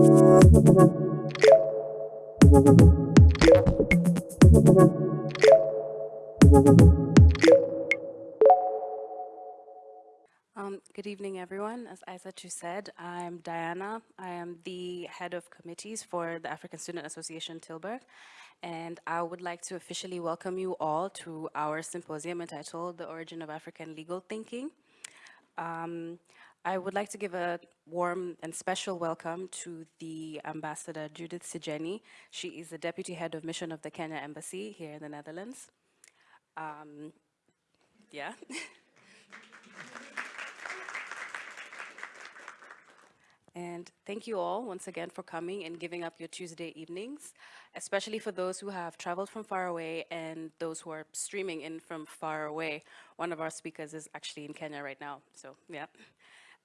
Um, good evening, everyone. As Aisatu said, I'm Diana. I am the head of committees for the African Student Association Tilburg, and I would like to officially welcome you all to our symposium entitled The Origin of African Legal Thinking. Um, I would like to give a warm and special welcome to the Ambassador Judith Sijeni. She is the Deputy Head of Mission of the Kenya Embassy here in the Netherlands. Um, yeah. And thank you all once again for coming and giving up your Tuesday evenings, especially for those who have traveled from far away and those who are streaming in from far away. One of our speakers is actually in Kenya right now, so yeah.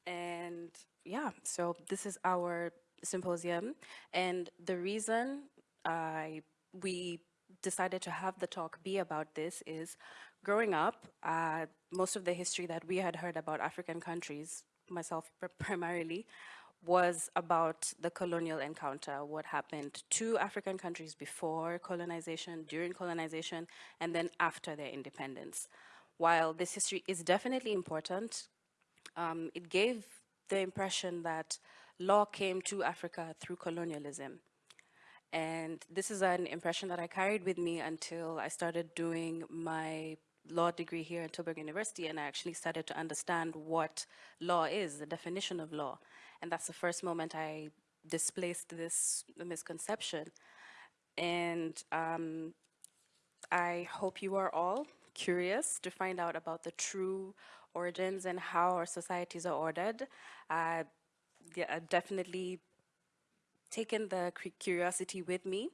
And yeah, so this is our symposium. And the reason I, we decided to have the talk be about this is growing up, uh, most of the history that we had heard about African countries, myself primarily, was about the colonial encounter, what happened to African countries before colonization, during colonization, and then after their independence. While this history is definitely important, um, it gave the impression that law came to Africa through colonialism. And this is an impression that I carried with me until I started doing my law degree here at Tilburg University and I actually started to understand what law is, the definition of law. And that's the first moment I displaced this misconception. And um, I hope you are all curious to find out about the true origins and how our societies are ordered. Uh, yeah, I've definitely taken the curiosity with me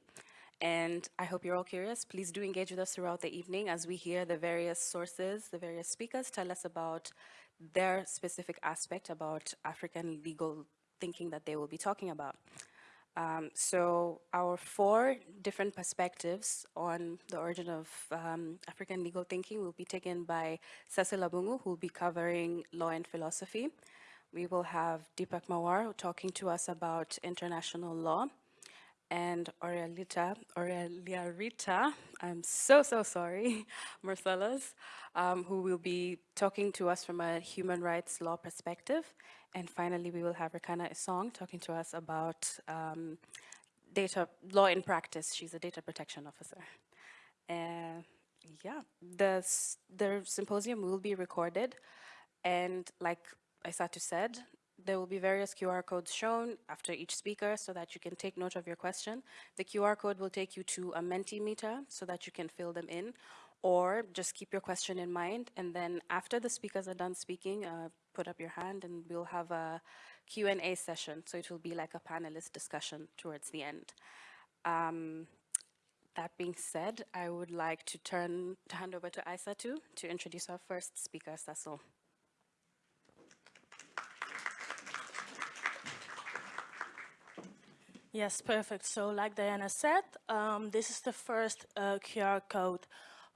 and I hope you're all curious. Please do engage with us throughout the evening as we hear the various sources, the various speakers tell us about their specific aspect about African legal thinking that they will be talking about. Um, so our four different perspectives on the origin of um, African legal thinking will be taken by Cecil Abungu, who will be covering law and philosophy. We will have Deepak Mawar talking to us about international law and Aurelita, Aurelia Rita, I'm so, so sorry, Marcellus, um, who will be talking to us from a human rights law perspective. And finally, we will have Rekana Isong talking to us about um, data law in practice. She's a data protection officer. And yeah, the, the symposium will be recorded. And like Aisatu said, there will be various QR codes shown after each speaker so that you can take note of your question. The QR code will take you to a Mentimeter so that you can fill them in or just keep your question in mind and then after the speakers are done speaking, uh, put up your hand and we'll have a Q&A session. So it will be like a panelist discussion towards the end. Um, that being said, I would like to turn to hand over to Aisatu to introduce our first speaker, Cecil. Yes, perfect. So like Diana said, um, this is the first uh, QR code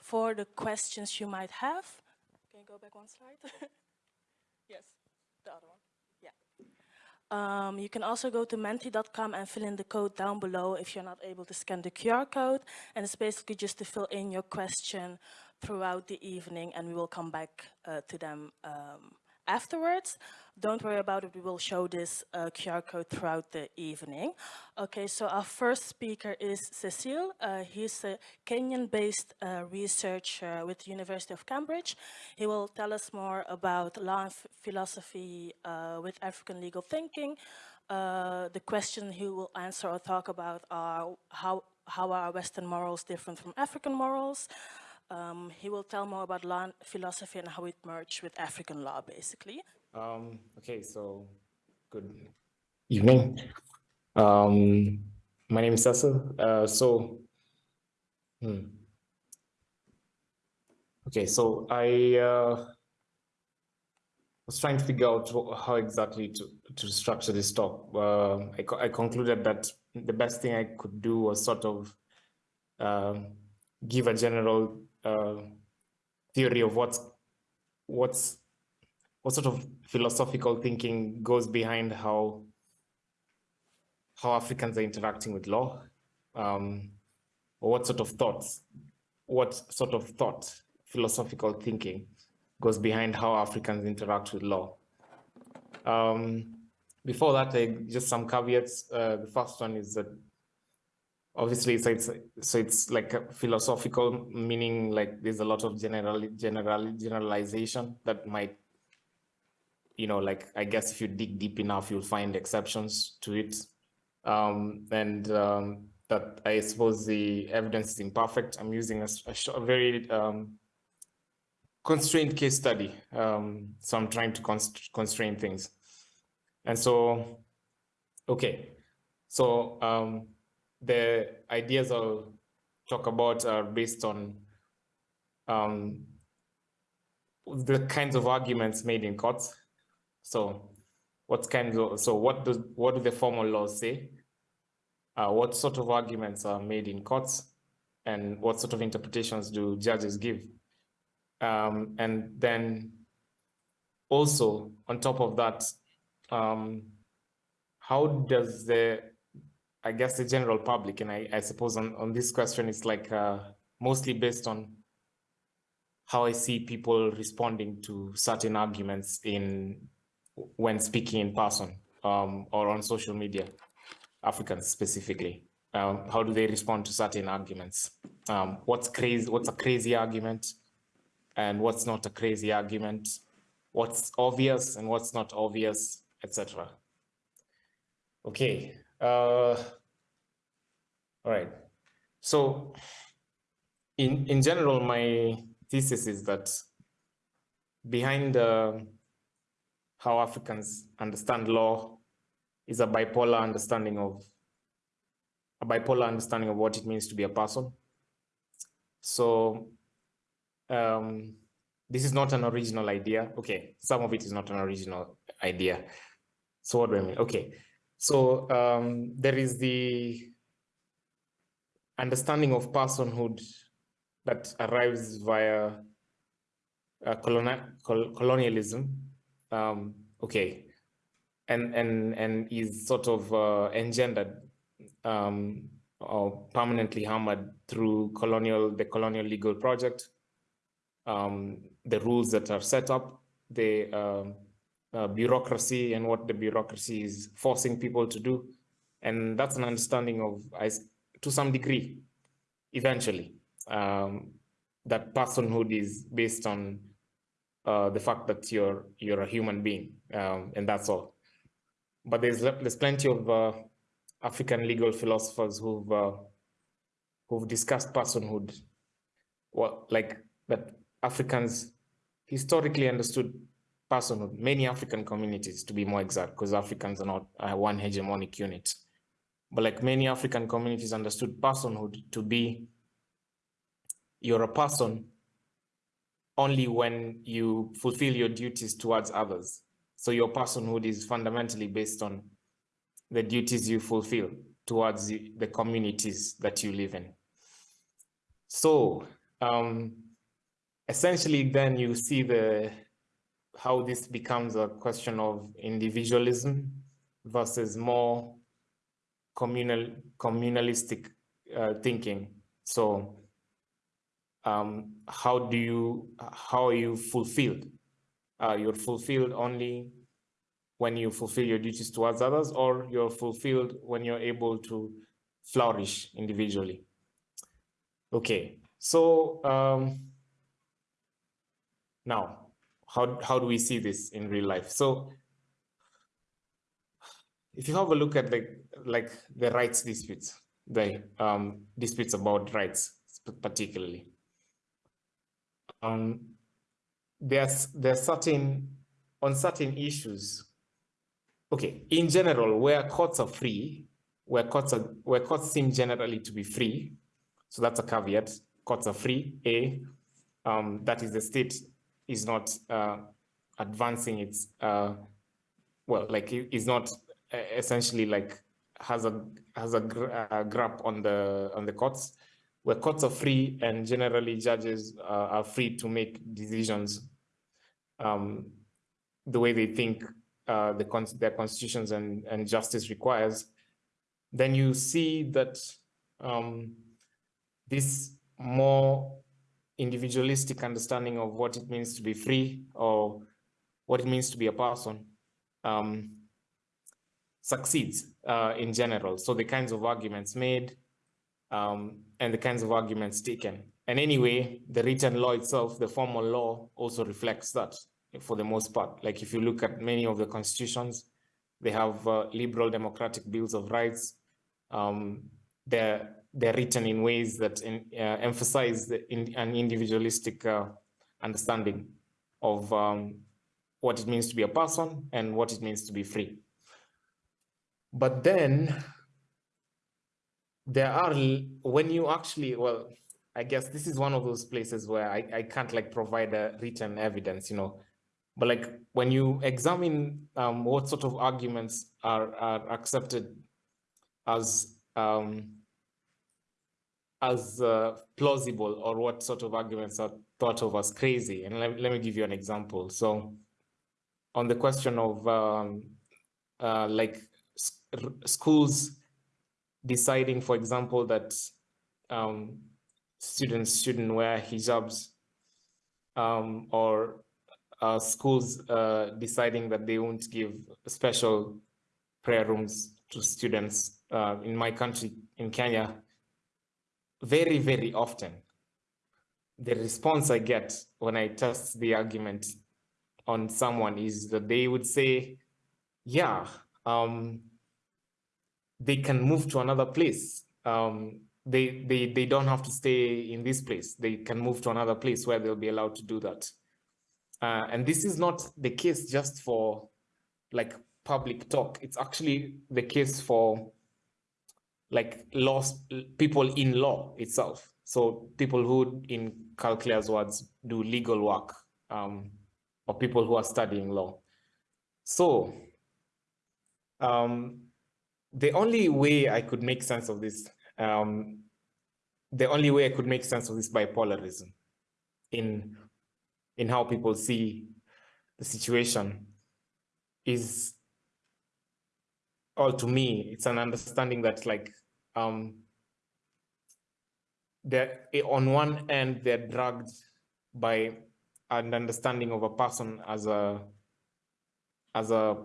for the questions you might have. Can you go back one slide? yes, the other one. Yeah. Um, you can also go to menti.com and fill in the code down below if you're not able to scan the QR code. And it's basically just to fill in your question throughout the evening and we will come back uh, to them um, afterwards. Don't worry about it, we will show this uh, QR code throughout the evening. Okay, so our first speaker is Cecile. Uh, he's a Kenyan-based uh, researcher with the University of Cambridge. He will tell us more about law and philosophy uh, with African legal thinking. Uh, the question he will answer or talk about are how, how are Western morals different from African morals? Um, he will tell more about law philosophy and how it merged with African law, basically. Um, okay, so good evening. Um, my name is Cecil. Uh, so, hmm. okay, so I uh, was trying to figure out how exactly to, to structure this talk. Uh, I, co I concluded that the best thing I could do was sort of uh, give a general uh, theory of what's what's what sort of philosophical thinking goes behind how how Africans are interacting with law, um, or what sort of thoughts, what sort of thought, philosophical thinking goes behind how Africans interact with law. Um, before that, I, just some caveats. Uh, the first one is that obviously so it's so it's like a philosophical meaning like there's a lot of general general generalization that might you know like i guess if you dig deep enough you'll find exceptions to it. Um, and um, that i suppose the evidence is imperfect. I'm using a, a, a very um, constrained case study. Um, so i'm trying to const constrain things. And so okay. So um, the ideas I'll talk about are based on um, the kinds of arguments made in courts. So what kinds of, so what does, what do the formal laws say? Uh, what sort of arguments are made in courts and what sort of interpretations do judges give? Um, and then also on top of that, um, how does the I guess the general public, and I, I suppose on, on this question, it's like uh, mostly based on how I see people responding to certain arguments in when speaking in person um, or on social media, Africans specifically. Um, how do they respond to certain arguments? Um, what's crazy? What's a crazy argument, and what's not a crazy argument? What's obvious and what's not obvious, etc. Okay, uh, all right. So in, in general, my thesis is that behind uh, how Africans understand law is a bipolar understanding of a bipolar understanding of what it means to be a person. So um, this is not an original idea. Okay, some of it is not an original idea. So what do I mean? Okay, so um, there is the understanding of personhood that arrives via uh, col colonialism. Um, okay, and and and is sort of uh, engendered um, or permanently hammered through colonial the colonial legal project, um, the rules that are set up, the um, uh, bureaucracy and what the bureaucracy is forcing people to do. And that's an understanding of, to some degree, eventually, um, that personhood is based on uh, the fact that you're you're a human being, um, and that's all. But there's there's plenty of uh, African legal philosophers who've uh, who've discussed personhood, well, like that Africans historically understood personhood, many African communities to be more exact, because Africans are not uh, one hegemonic unit. But like many African communities understood personhood to be you're a person only when you fulfill your duties towards others. So your personhood is fundamentally based on the duties you fulfill towards the, communities that you live in. So um, essentially then you see the how this becomes a question of individualism versus more communal communalistic uh, thinking. So um, how do you how are you fulfilled? Uh, you're fulfilled only when you fulfill your duties towards others, or you're fulfilled when you're able to flourish individually. Okay, so um, now how, how do we see this in real life? So if you have a look at the, like the rights disputes, the um, disputes about rights particularly, um, there's, there's certain, on certain issues, okay, in general, where courts are free, where courts, are, where courts seem generally to be free, so that's a caveat, courts are free, A, um, that is the state is not uh, advancing its uh, well, like is not uh, essentially like has a has a, gr a grip on the on the courts, where courts are free and generally judges uh, are free to make decisions um, the way they think uh, the their constitutions and and justice requires. then you see that um, this more individualistic understanding of what it means to be free or what it means to be a person um, succeeds uh, in general. So the kinds of arguments made um, and the kinds of arguments taken. And anyway, the written law itself, the formal law also reflects that for the most part. Like if you look at many of the constitutions, they have uh, liberal democratic bills of rights. Um, they're, they're written in ways that in, uh, emphasize in, an individualistic uh, understanding of um, what it means to be a person and what it means to be free. But then there are, when you actually, well, I guess this is one of those places where I, I can't like provide a written evidence, you know, but like when you examine um, what sort of arguments are, are accepted as um, as uh, plausible or what sort of arguments are thought of as crazy. And let, let me give you an example. So on the question of um, uh, like schools deciding, for example, that um, students shouldn't wear hijabs um, or uh, schools uh, deciding that they won't give special prayer rooms to students uh, in my country, in Kenya, very, very often. The response I get when I test the argument on someone is that they would say, yeah, um, they can move to another place. Um, they, they, they don't have to stay in this place. They can move to another place where they'll be allowed to do that. Uh, and this is not the case just for like public talk. It's actually the case for like laws, people in law itself. So people who, in Karl Klare's words, do legal work, um, or people who are studying law. So um, the only way I could make sense of this, um, the only way I could make sense of this bipolarism in in how people see the situation is all to me it's an understanding that like um they're on one end they're drugged by an understanding of a person as a as a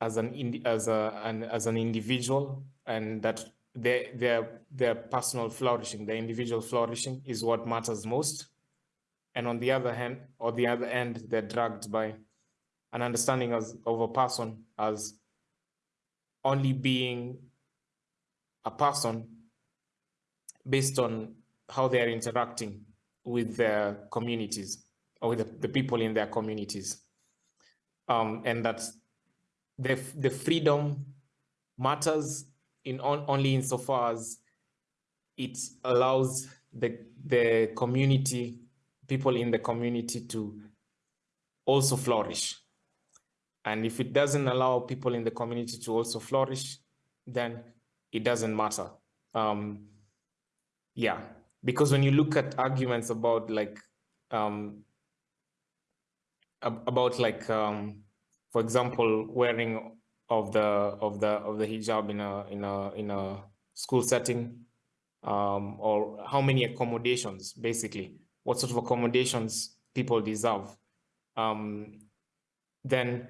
as an as a an, as an individual and that their their their personal flourishing their individual flourishing is what matters most and on the other hand, or the other end, they're dragged by an understanding as, of a person as only being a person based on how they are interacting with their communities or with the, the people in their communities. Um, and that the, the freedom matters in on, only insofar as it allows the, the community people in the community to also flourish. And if it doesn't allow people in the community to also flourish, then it doesn't matter. Um, yeah, because when you look at arguments about like, um, about like, um, for example, wearing of the of the of the hijab in a in a in a school setting, um, or how many accommodations basically. What sort of accommodations people deserve, um, then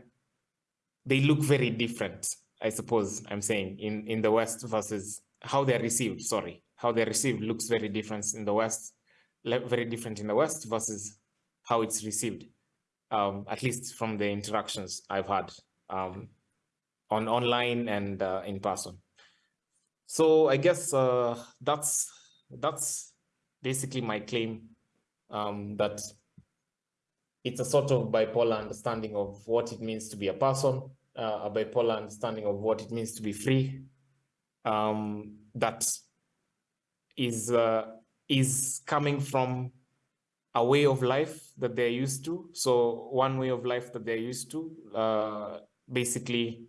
they look very different, I suppose I'm saying, in, in the West versus how they're received, sorry, how they're received looks very different in the West, very different in the West versus how it's received, um, at least from the interactions I've had um, on online and uh, in person. So I guess uh, that's that's basically my claim um, that it's a sort of bipolar understanding of what it means to be a person, uh, a bipolar understanding of what it means to be free, um, that is uh, is coming from a way of life that they're used to. So one way of life that they're used to, uh, basically,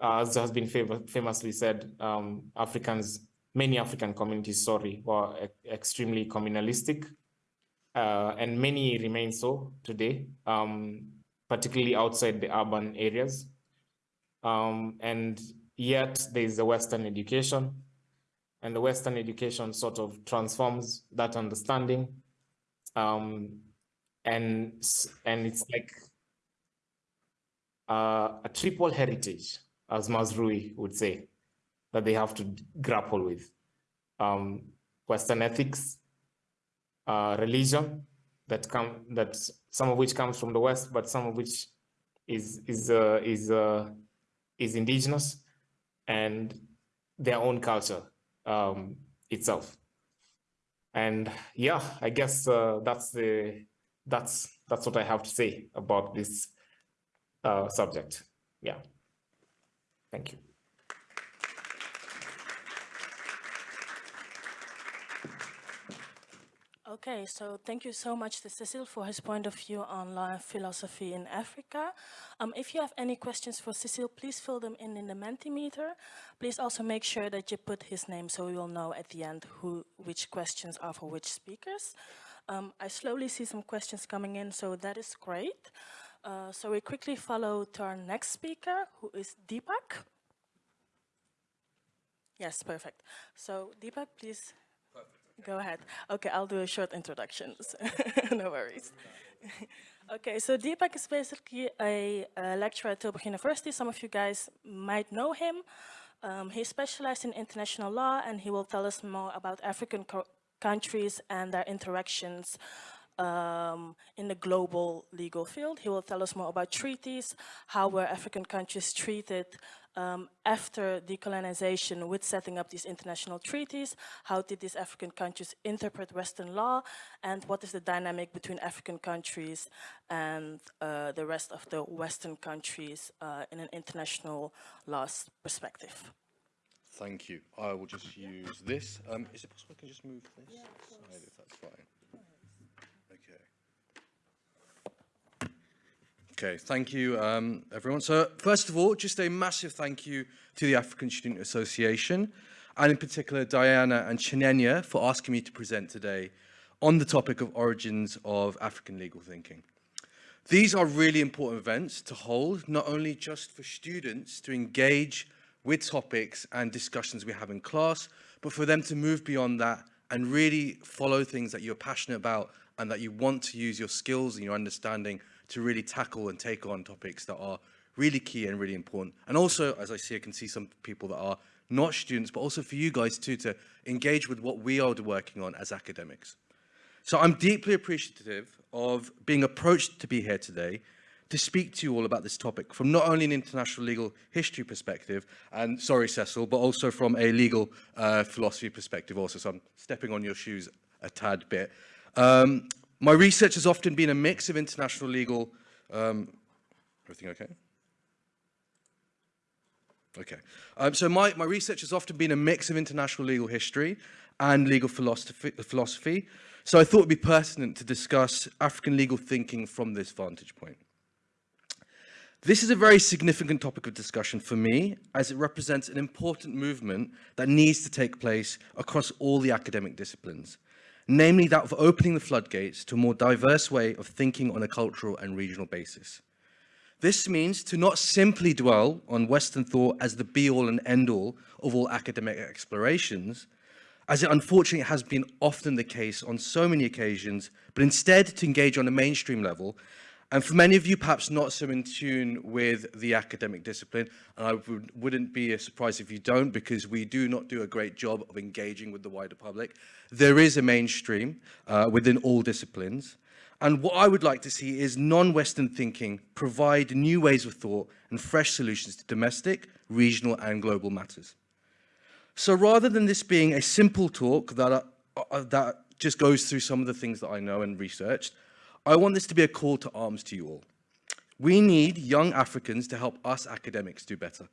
uh, as has been famously said, um, Africans, many African communities, sorry, were e extremely communalistic uh, and many remain so today, um, particularly outside the urban areas. Um, and yet there is a Western education, and the Western education sort of transforms that understanding. Um, and, and it's like uh, a triple heritage, as Mazrui would say, that they have to grapple with. Um, Western ethics, uh, religion, that come that some of which comes from the West, but some of which is is uh, is uh, is indigenous, and their own culture um, itself. And yeah, I guess uh, that's the that's that's what I have to say about this uh, subject. Yeah. Thank you. Okay, so thank you so much to Cecil for his point of view on law and philosophy in Africa. Um, if you have any questions for Cecil, please fill them in in the Mentimeter. Please also make sure that you put his name so we will know at the end who, which questions are for which speakers. Um, I slowly see some questions coming in, so that is great. Uh, so we quickly follow to our next speaker, who is Deepak. Yes, perfect. So Deepak, please Go ahead. Okay, I'll do a short introduction. no worries. okay, so Deepak is basically a, a, lecturer at Tilburg University. Some of you guys might know him. Um, he specialized in international law and he will tell us more about African countries and their interactions um, in the global legal field. He will tell us more about treaties, how were African countries treated um, after decolonization with setting up these international treaties, how did these African countries interpret Western law, and what is the dynamic between African countries and uh, the rest of the Western countries uh, in an international law perspective. Thank you. I will just use this. Um, is it possible I can just move this yeah, side if that's fine? Okay, thank you, um, everyone. So first of all, just a massive thank you to the African Student Association, and in particular Diana and Chinenya for asking me to present today on the topic of origins of African legal thinking. These are really important events to hold, not only just for students to engage with topics and discussions we have in class, but for them to move beyond that and really follow things that you're passionate about and that you want to use your skills and your understanding to really tackle and take on topics that are really key and really important. And also, as I see, I can see some people that are not students, but also for you guys too, to engage with what we are working on as academics. So I'm deeply appreciative of being approached to be here today to speak to you all about this topic from not only an international legal history perspective, and sorry, Cecil, but also from a legal uh, philosophy perspective also. So I'm stepping on your shoes a tad bit. Um, my research has often been a mix of international legal, um, everything okay? Okay, um, so my, my research has often been a mix of international legal history and legal philosophy, philosophy. So I thought it would be pertinent to discuss African legal thinking from this vantage point. This is a very significant topic of discussion for me, as it represents an important movement that needs to take place across all the academic disciplines namely that of opening the floodgates to a more diverse way of thinking on a cultural and regional basis. This means to not simply dwell on Western thought as the be-all and end-all of all academic explorations, as it unfortunately has been often the case on so many occasions, but instead to engage on a mainstream level and for many of you, perhaps not so in tune with the academic discipline, and I would, wouldn't be surprised if you don't, because we do not do a great job of engaging with the wider public. There is a mainstream uh, within all disciplines. And what I would like to see is non-Western thinking provide new ways of thought and fresh solutions to domestic, regional, and global matters. So rather than this being a simple talk that, uh, that just goes through some of the things that I know and researched, I want this to be a call to arms to you all. We need young Africans to help us academics do better.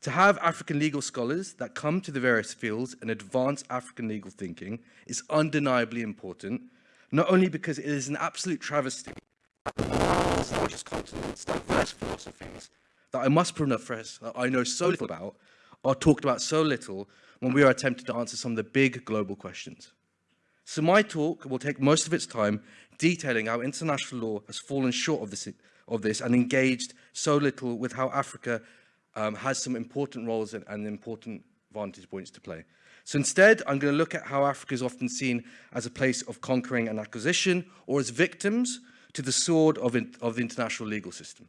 To have African legal scholars that come to the various fields and advance African legal thinking is undeniably important, not only because it is an absolute travesty that the largest continents, diverse philosophies that I must profess that I know so little about are talked about so little when we are attempting to answer some of the big global questions. So my talk will take most of its time detailing how international law has fallen short of this, of this and engaged so little with how Africa um, has some important roles and, and important vantage points to play. So instead, I'm going to look at how Africa is often seen as a place of conquering and acquisition or as victims to the sword of, in, of the international legal system.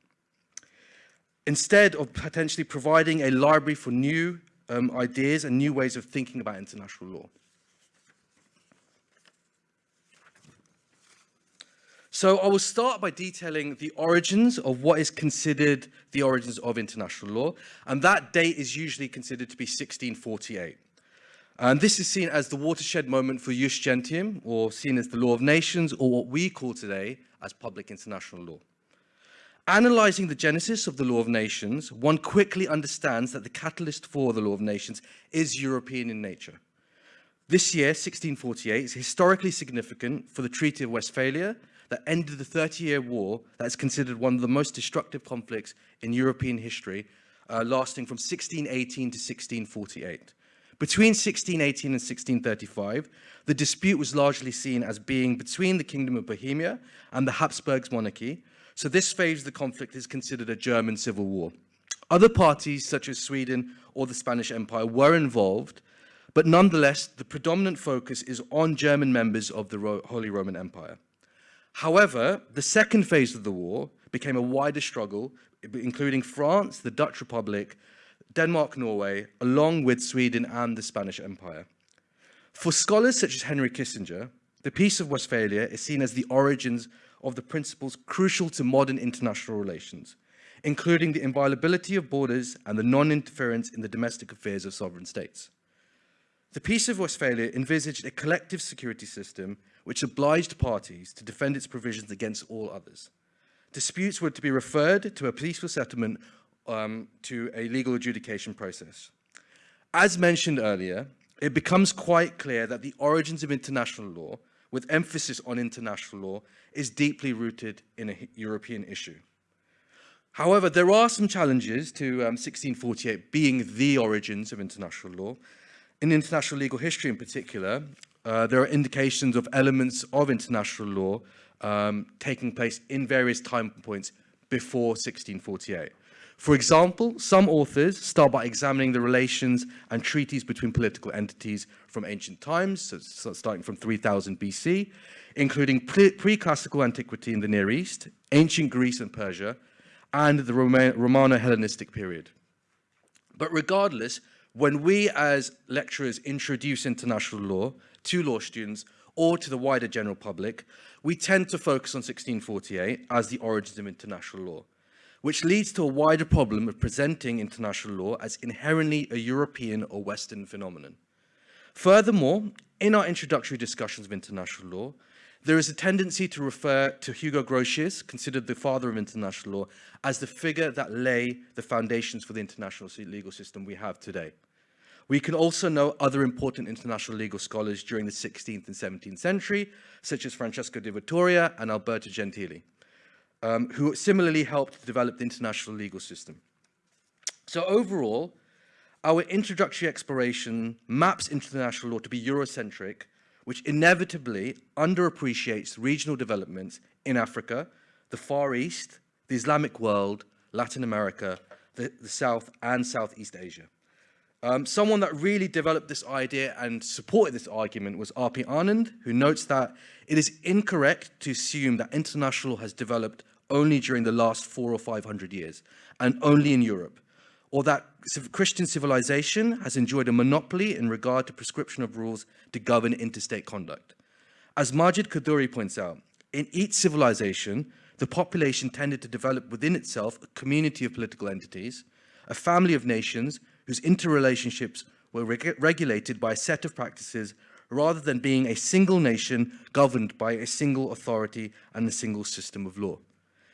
Instead of potentially providing a library for new um, ideas and new ways of thinking about international law. So I will start by detailing the origins of what is considered the origins of international law, and that date is usually considered to be 1648. And this is seen as the watershed moment for Jus Gentium, or seen as the law of nations, or what we call today as public international law. Analyzing the genesis of the law of nations, one quickly understands that the catalyst for the law of nations is European in nature. This year, 1648, is historically significant for the Treaty of Westphalia that ended the 30-year war that is considered one of the most destructive conflicts in European history, uh, lasting from 1618 to 1648. Between 1618 and 1635, the dispute was largely seen as being between the Kingdom of Bohemia and the Habsburgs monarchy, so this phase of the conflict is considered a German civil war. Other parties, such as Sweden or the Spanish Empire, were involved, but nonetheless, the predominant focus is on German members of the Holy Roman Empire. However, the second phase of the war became a wider struggle, including France, the Dutch Republic, Denmark, Norway, along with Sweden and the Spanish Empire. For scholars such as Henry Kissinger, the Peace of Westphalia is seen as the origins of the principles crucial to modern international relations, including the inviolability of borders and the non-interference in the domestic affairs of sovereign states. The Peace of Westphalia envisaged a collective security system which obliged parties to defend its provisions against all others. Disputes were to be referred to a peaceful settlement um, to a legal adjudication process. As mentioned earlier, it becomes quite clear that the origins of international law, with emphasis on international law, is deeply rooted in a European issue. However, there are some challenges to um, 1648 being the origins of international law. In international legal history in particular, uh, there are indications of elements of international law um, taking place in various time points before 1648. For example, some authors start by examining the relations and treaties between political entities from ancient times, so starting from 3000 BC, including pre-classical antiquity in the Near East, ancient Greece and Persia, and the Romano-Hellenistic period. But regardless, when we as lecturers introduce international law, to law students or to the wider general public, we tend to focus on 1648 as the origins of international law, which leads to a wider problem of presenting international law as inherently a European or Western phenomenon. Furthermore, in our introductory discussions of international law, there is a tendency to refer to Hugo Grotius, considered the father of international law, as the figure that lay the foundations for the international legal system we have today. We can also know other important international legal scholars during the 16th and 17th century, such as Francisco de Vitoria and Alberto Gentili, um, who similarly helped develop the international legal system. So overall, our introductory exploration maps international law to be Eurocentric, which inevitably underappreciates regional developments in Africa, the Far East, the Islamic world, Latin America, the, the South and Southeast Asia. Um, someone that really developed this idea and supported this argument was R.P. Anand, who notes that it is incorrect to assume that international has developed only during the last four or 500 years, and only in Europe, or that Christian civilization has enjoyed a monopoly in regard to prescription of rules to govern interstate conduct. As Majid Khadduri points out, in each civilization, the population tended to develop within itself a community of political entities, a family of nations whose interrelationships were reg regulated by a set of practices rather than being a single nation governed by a single authority and a single system of law.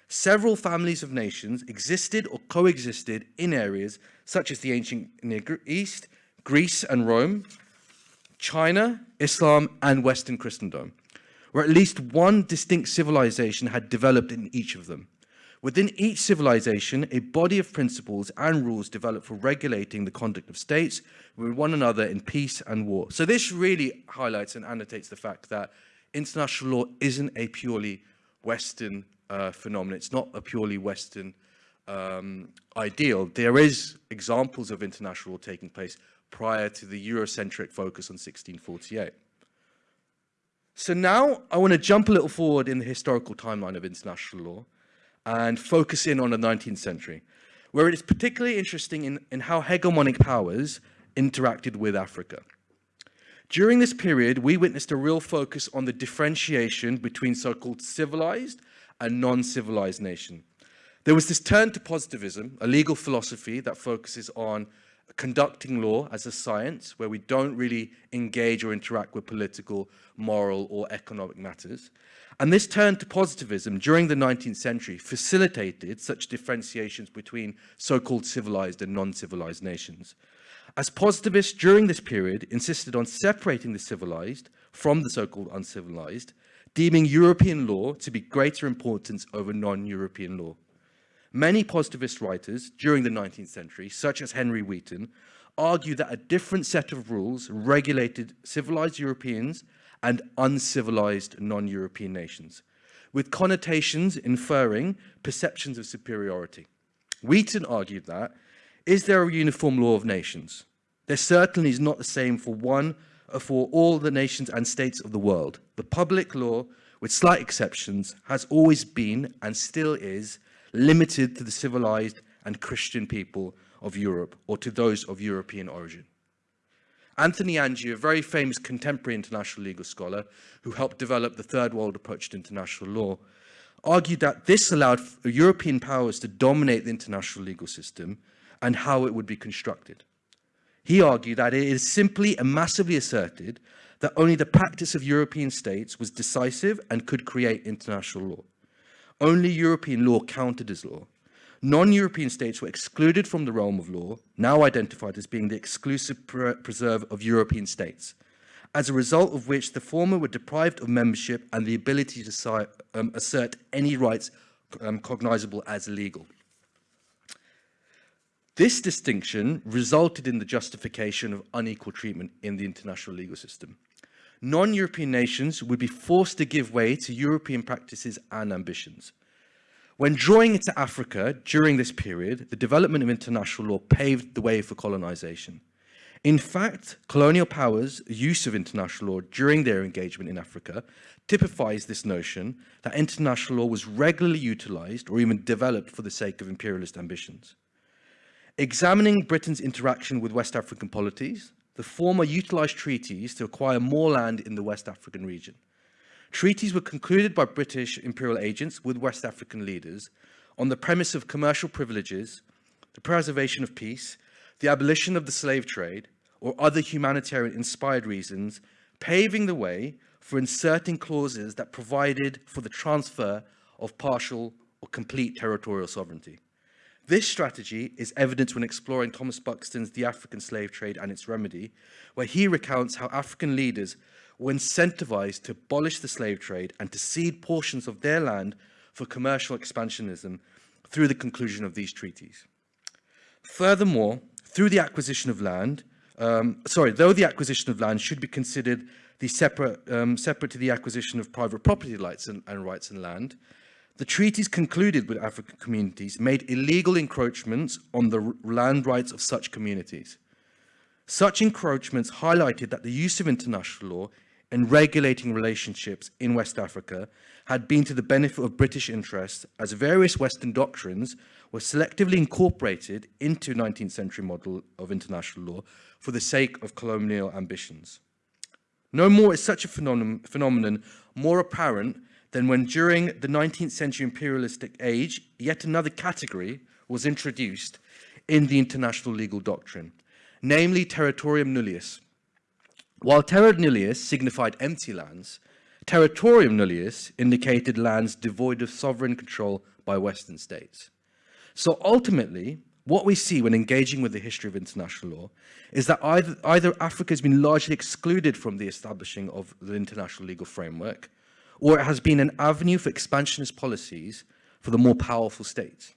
Several families of nations existed or coexisted in areas such as the ancient Near East, Greece and Rome, China, Islam and Western Christendom, where at least one distinct civilization had developed in each of them. Within each civilization, a body of principles and rules developed for regulating the conduct of states with one another in peace and war. So this really highlights and annotates the fact that international law isn't a purely Western uh, phenomenon. It's not a purely Western um, ideal, there is examples of international law taking place prior to the Eurocentric focus on 1648. So now I want to jump a little forward in the historical timeline of international law and focus in on the 19th century, where it is particularly interesting in, in how hegemonic powers interacted with Africa. During this period, we witnessed a real focus on the differentiation between so-called civilized and non-civilized nation. There was this turn to positivism, a legal philosophy that focuses on conducting law as a science where we don't really engage or interact with political, moral or economic matters. And this turn to positivism during the 19th century facilitated such differentiations between so-called civilized and non-civilized nations. As positivists during this period insisted on separating the civilized from the so-called uncivilized, deeming European law to be greater importance over non-European law. Many positivist writers during the 19th century, such as Henry Wheaton, argue that a different set of rules regulated civilized Europeans and uncivilized non-European nations, with connotations inferring perceptions of superiority. Wheaton argued that, is there a uniform law of nations? There certainly is not the same for one or for all the nations and states of the world. The public law, with slight exceptions, has always been and still is limited to the civilized and Christian people of Europe or to those of European origin. Antony Anghie, a very famous contemporary international legal scholar who helped develop the third world approach to international law, argued that this allowed European powers to dominate the international legal system and how it would be constructed. He argued that it is simply and massively asserted that only the practice of European states was decisive and could create international law. Only European law counted as law. Non-European states were excluded from the realm of law, now identified as being the exclusive pre preserve of European states, as a result of which the former were deprived of membership and the ability to um, assert any rights um, cognizable as legal. This distinction resulted in the justification of unequal treatment in the international legal system non-European nations would be forced to give way to European practices and ambitions. When drawing into Africa during this period, the development of international law paved the way for colonization. In fact, colonial powers' use of international law during their engagement in Africa typifies this notion that international law was regularly utilized or even developed for the sake of imperialist ambitions. Examining Britain's interaction with West African polities, the former utilized treaties to acquire more land in the West African region. Treaties were concluded by British imperial agents with West African leaders on the premise of commercial privileges, the preservation of peace, the abolition of the slave trade, or other humanitarian inspired reasons, paving the way for inserting clauses that provided for the transfer of partial or complete territorial sovereignty. This strategy is evident when exploring Thomas Buxton's The African Slave Trade and its Remedy, where he recounts how African leaders were incentivized to abolish the slave trade and to cede portions of their land for commercial expansionism through the conclusion of these treaties. Furthermore, through the acquisition of land, um, sorry, though the acquisition of land should be considered the separate, um, separate to the acquisition of private property rights and, and rights and land, the treaties concluded with African communities made illegal encroachments on the land rights of such communities. Such encroachments highlighted that the use of international law in regulating relationships in West Africa had been to the benefit of British interests as various Western doctrines were selectively incorporated into 19th century model of international law for the sake of colonial ambitions. No more is such a phenomenon, phenomenon more apparent than when during the 19th century imperialistic age, yet another category was introduced in the international legal doctrine, namely territorium nullius. While terra nullius signified empty lands, territorium nullius indicated lands devoid of sovereign control by Western states. So ultimately, what we see when engaging with the history of international law is that either, either Africa has been largely excluded from the establishing of the international legal framework, or it has been an avenue for expansionist policies for the more powerful states.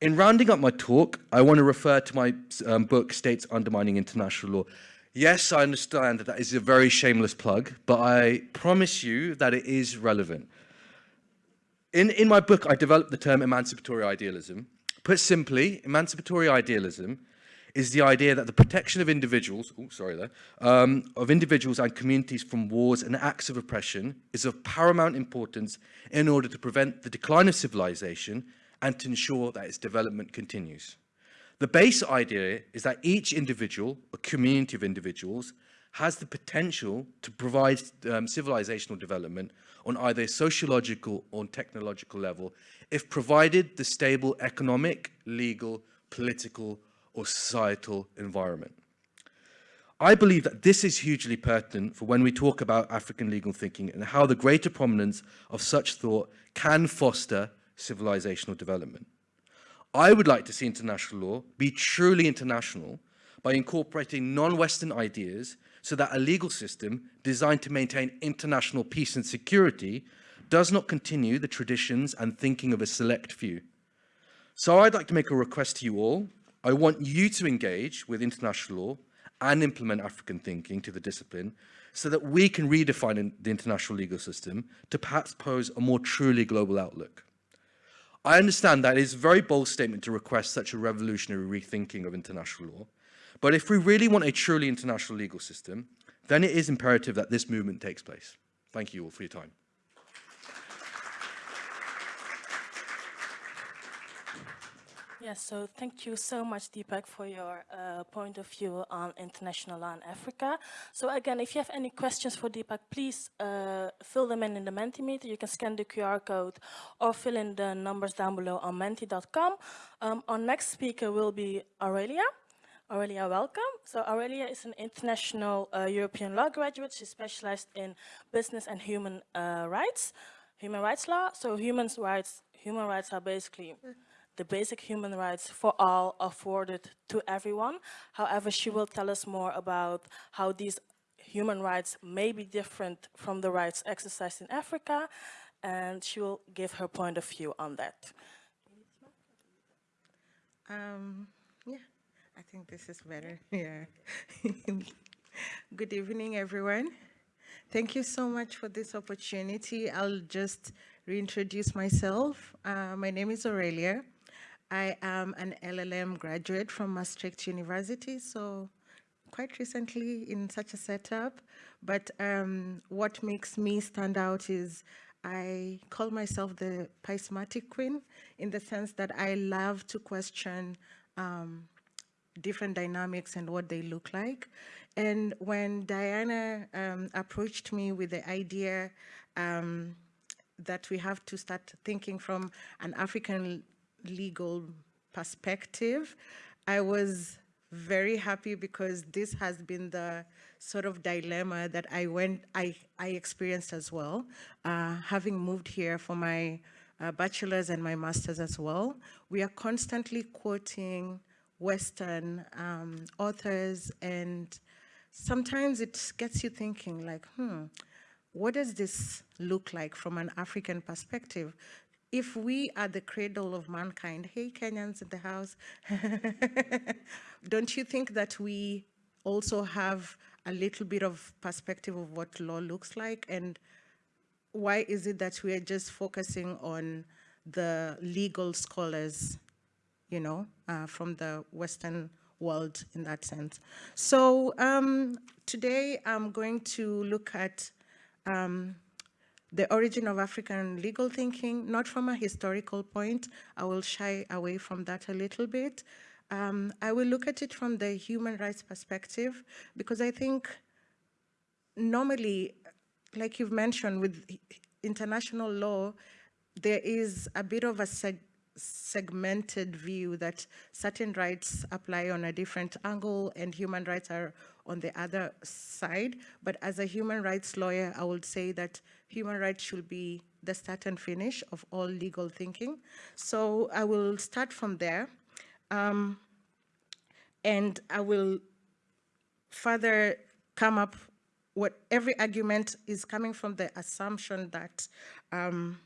In rounding up my talk, I want to refer to my um, book, States Undermining International Law. Yes, I understand that that is a very shameless plug, but I promise you that it is relevant. In, in my book, I developed the term emancipatory idealism. Put simply, emancipatory idealism is the idea that the protection of individuals, oh, sorry there, um, of individuals and communities from wars and acts of oppression is of paramount importance in order to prevent the decline of civilization and to ensure that its development continues. The base idea is that each individual, a community of individuals, has the potential to provide um, civilizational development on either a sociological or technological level if provided the stable economic, legal, political or societal environment. I believe that this is hugely pertinent for when we talk about African legal thinking and how the greater prominence of such thought can foster civilizational development. I would like to see international law be truly international by incorporating non-Western ideas so that a legal system designed to maintain international peace and security does not continue the traditions and thinking of a select few. So I'd like to make a request to you all. I want you to engage with international law and implement African thinking to the discipline so that we can redefine the international legal system to perhaps pose a more truly global outlook. I understand that it is a very bold statement to request such a revolutionary rethinking of international law, but if we really want a truly international legal system, then it is imperative that this movement takes place. Thank you all for your time. Yes, so thank you so much, Deepak, for your uh, point of view on international law in Africa. So again, if you have any questions for Deepak, please uh, fill them in in the Mentimeter. You can scan the QR code or fill in the numbers down below on menti.com. Um, our next speaker will be Aurelia. Aurelia, welcome. So Aurelia is an international uh, European law graduate. She specialized in business and human uh, rights, human rights law. So human rights, human rights are basically the basic human rights for all afforded to everyone. However, she will tell us more about how these human rights may be different from the rights exercised in Africa, and she will give her point of view on that. Um, yeah, I think this is better. Yeah. Good evening, everyone. Thank you so much for this opportunity. I'll just reintroduce myself. Uh, my name is Aurelia. I am an LLM graduate from Maastricht University, so quite recently in such a setup. But um, what makes me stand out is I call myself the Pismatic Queen in the sense that I love to question um, different dynamics and what they look like. And when Diana um, approached me with the idea um, that we have to start thinking from an African legal perspective, I was very happy because this has been the sort of dilemma that I went, I, I experienced as well, uh, having moved here for my uh, bachelor's and my master's as well. We are constantly quoting Western um, authors and sometimes it gets you thinking like, hmm, what does this look like from an African perspective? If we are the cradle of mankind, hey Kenyans in the house, don't you think that we also have a little bit of perspective of what law looks like and why is it that we are just focusing on the legal scholars, you know, uh, from the Western world in that sense. So um, today I'm going to look at um, the origin of African legal thinking, not from a historical point. I will shy away from that a little bit. Um, I will look at it from the human rights perspective because I think normally, like you've mentioned, with international law, there is a bit of a seg segmented view that certain rights apply on a different angle and human rights are on the other side. But as a human rights lawyer, I would say that human rights should be the start and finish of all legal thinking. So I will start from there. Um, and I will further come up what every argument is coming from the assumption that um,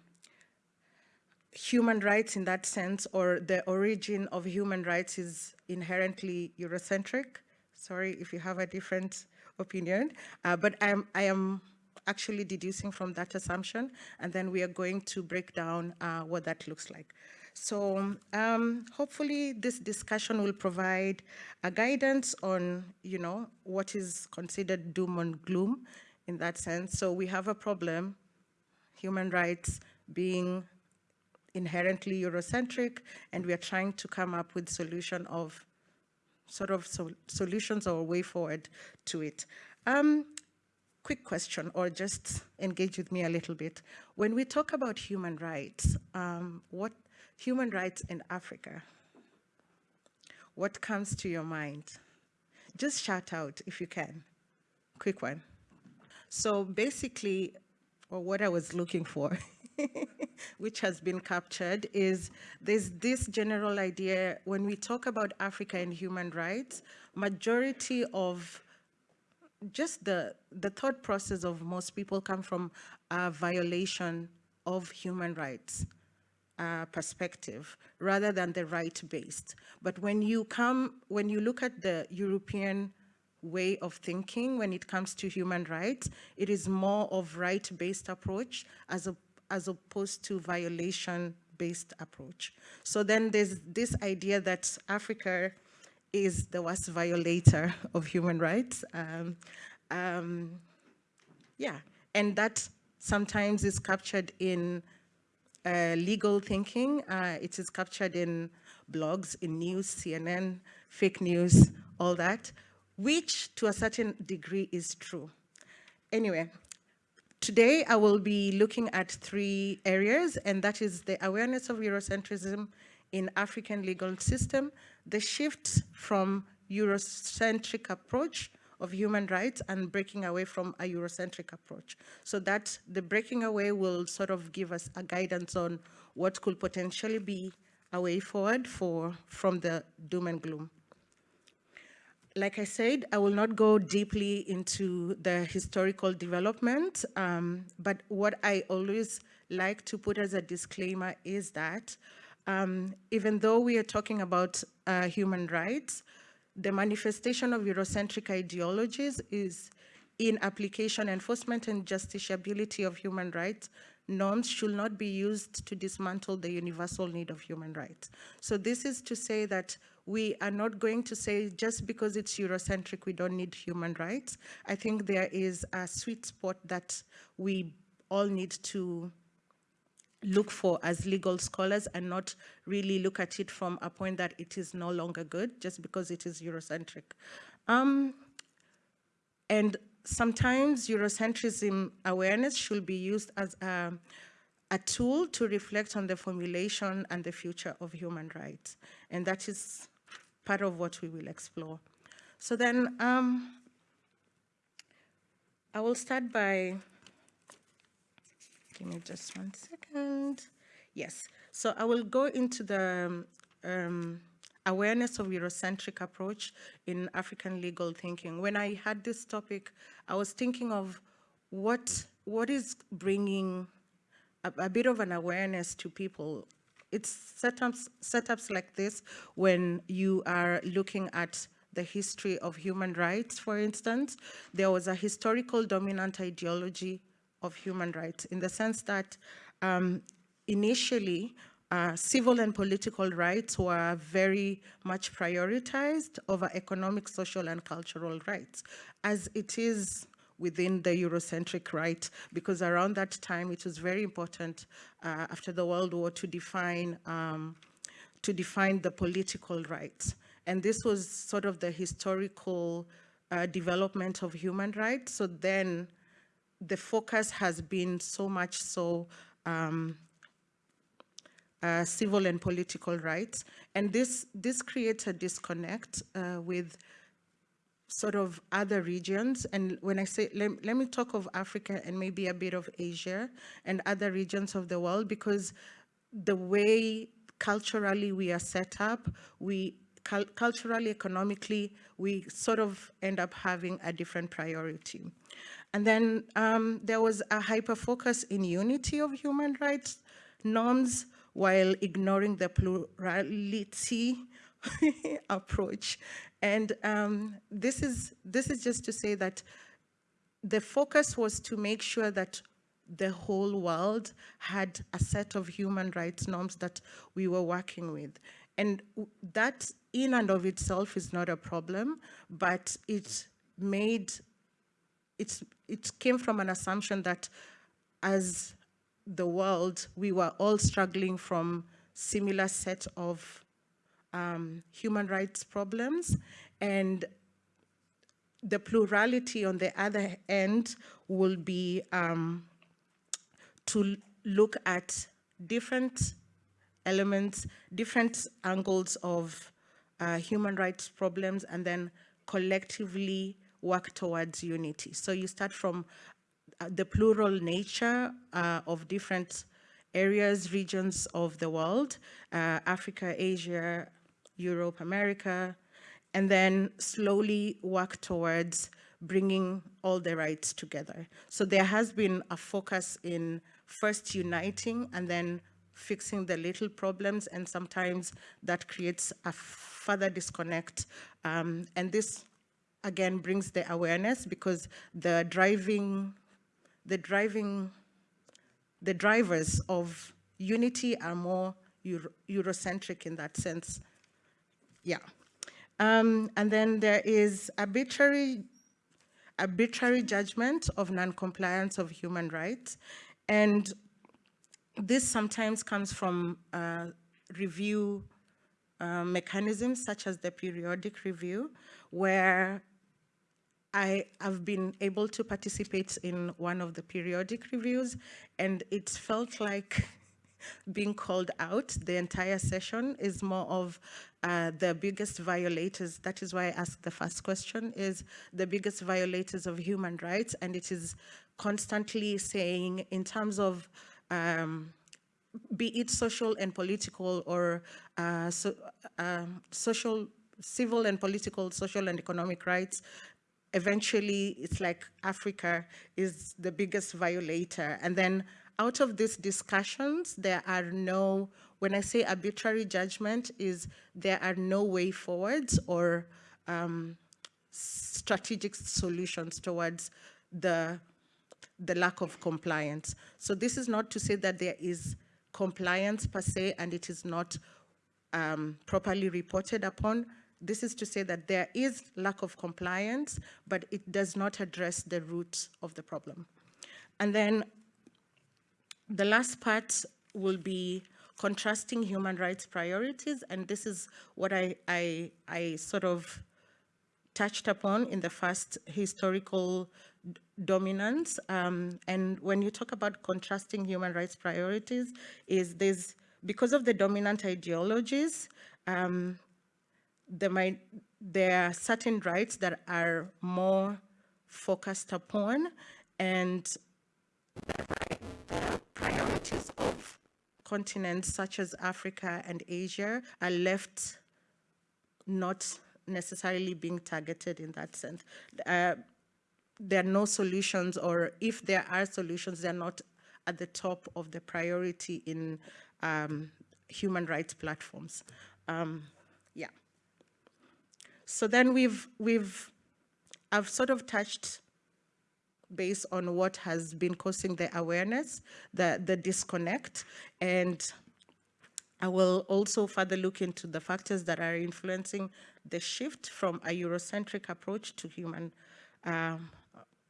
human rights in that sense or the origin of human rights is inherently Eurocentric. Sorry if you have a different opinion, uh, but I'm, I am actually deducing from that assumption, and then we are going to break down uh, what that looks like. So um, hopefully this discussion will provide a guidance on, you know, what is considered doom and gloom in that sense. So we have a problem, human rights being inherently Eurocentric, and we are trying to come up with solution of sort of so, solutions or way forward to it. Um, quick question, or just engage with me a little bit. When we talk about human rights, um, what human rights in Africa, what comes to your mind? Just shout out if you can. Quick one. So basically, or what I was looking for, which has been captured, is there's this general idea, when we talk about Africa and human rights, majority of just the, the thought process of most people come from a violation of human rights uh, perspective rather than the right-based. But when you come, when you look at the European way of thinking when it comes to human rights, it is more of right-based approach as, a, as opposed to violation-based approach. So then there's this idea that Africa is the worst violator of human rights. Um, um, yeah, and that sometimes is captured in uh, legal thinking. Uh, it is captured in blogs, in news, CNN, fake news, all that, which to a certain degree is true. Anyway, today I will be looking at three areas, and that is the awareness of Eurocentrism in African legal system, the shift from Eurocentric approach of human rights and breaking away from a Eurocentric approach. So that the breaking away will sort of give us a guidance on what could potentially be a way forward for from the doom and gloom. Like I said, I will not go deeply into the historical development, um, but what I always like to put as a disclaimer is that um, even though we are talking about uh, human rights, the manifestation of Eurocentric ideologies is in application, enforcement, and justiciability of human rights, norms should not be used to dismantle the universal need of human rights. So this is to say that we are not going to say just because it's Eurocentric, we don't need human rights. I think there is a sweet spot that we all need to look for as legal scholars and not really look at it from a point that it is no longer good just because it is Eurocentric. Um, and sometimes Eurocentrism awareness should be used as a, a tool to reflect on the formulation and the future of human rights. And that is part of what we will explore. So then um, I will start by Give me just one second. Yes, so I will go into the um, awareness of Eurocentric approach in African legal thinking. When I had this topic, I was thinking of what, what is bringing a, a bit of an awareness to people. It's setups, setups like this when you are looking at the history of human rights, for instance. There was a historical dominant ideology of human rights in the sense that um, initially uh, civil and political rights were very much prioritized over economic, social, and cultural rights, as it is within the Eurocentric right, because around that time it was very important uh, after the World War to define, um, to define the political rights. And this was sort of the historical uh, development of human rights. So then the focus has been so much so um, uh, civil and political rights. And this, this creates a disconnect uh, with sort of other regions. And when I say, let, let me talk of Africa and maybe a bit of Asia and other regions of the world, because the way culturally we are set up, we culturally, economically, we sort of end up having a different priority. And then um, there was a hyper focus in unity of human rights norms while ignoring the plurality approach. And um, this, is, this is just to say that the focus was to make sure that the whole world had a set of human rights norms that we were working with. And that in and of itself is not a problem, but it made, it's, it came from an assumption that as the world, we were all struggling from similar set of um, human rights problems. And the plurality on the other end will be um, to look at different elements, different angles of uh, human rights problems, and then collectively work towards unity. So you start from uh, the plural nature uh, of different areas, regions of the world, uh, Africa, Asia, Europe, America, and then slowly work towards bringing all the rights together. So there has been a focus in first uniting and then fixing the little problems, and sometimes that creates a further disconnect. Um, and this, again, brings the awareness because the driving, the driving, the drivers of unity are more Euro Eurocentric in that sense. Yeah. Um, and then there is arbitrary, arbitrary judgment of non-compliance of human rights. And this sometimes comes from uh, review uh, mechanisms such as the periodic review, where I have been able to participate in one of the periodic reviews, and it felt like being called out the entire session is more of uh, the biggest violators. That is why I asked the first question, is the biggest violators of human rights, and it is constantly saying in terms of um, be it social and political or uh, so, um, social, civil and political, social and economic rights, eventually it's like Africa is the biggest violator. And then out of these discussions, there are no, when I say arbitrary judgment, is there are no way forwards or um, strategic solutions towards the the lack of compliance. So this is not to say that there is compliance per se and it is not um, properly reported upon. This is to say that there is lack of compliance, but it does not address the root of the problem. And then the last part will be contrasting human rights priorities, and this is what I, I, I sort of touched upon in the first historical dominance. Um, and when you talk about contrasting human rights priorities, is this because of the dominant ideologies, um, there, might, there are certain rights that are more focused upon and the priorities of continents such as Africa and Asia are left not necessarily being targeted in that sense. Uh, there are no solutions, or if there are solutions, they're not at the top of the priority in um, human rights platforms. Um, yeah. So then we've, we've, I've sort of touched based on what has been causing the awareness, the, the disconnect, and I will also further look into the factors that are influencing the shift from a Eurocentric approach to human um,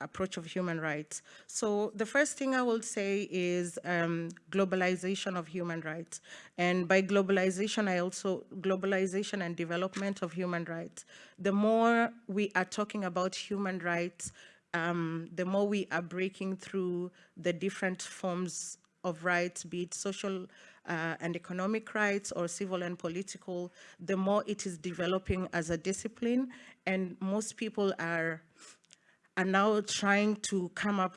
approach of human rights. So the first thing I will say is um, globalization of human rights. And by globalization, I also, globalization and development of human rights. The more we are talking about human rights, um, the more we are breaking through the different forms of rights, be it social uh, and economic rights or civil and political, the more it is developing as a discipline. And most people are are now trying to come up,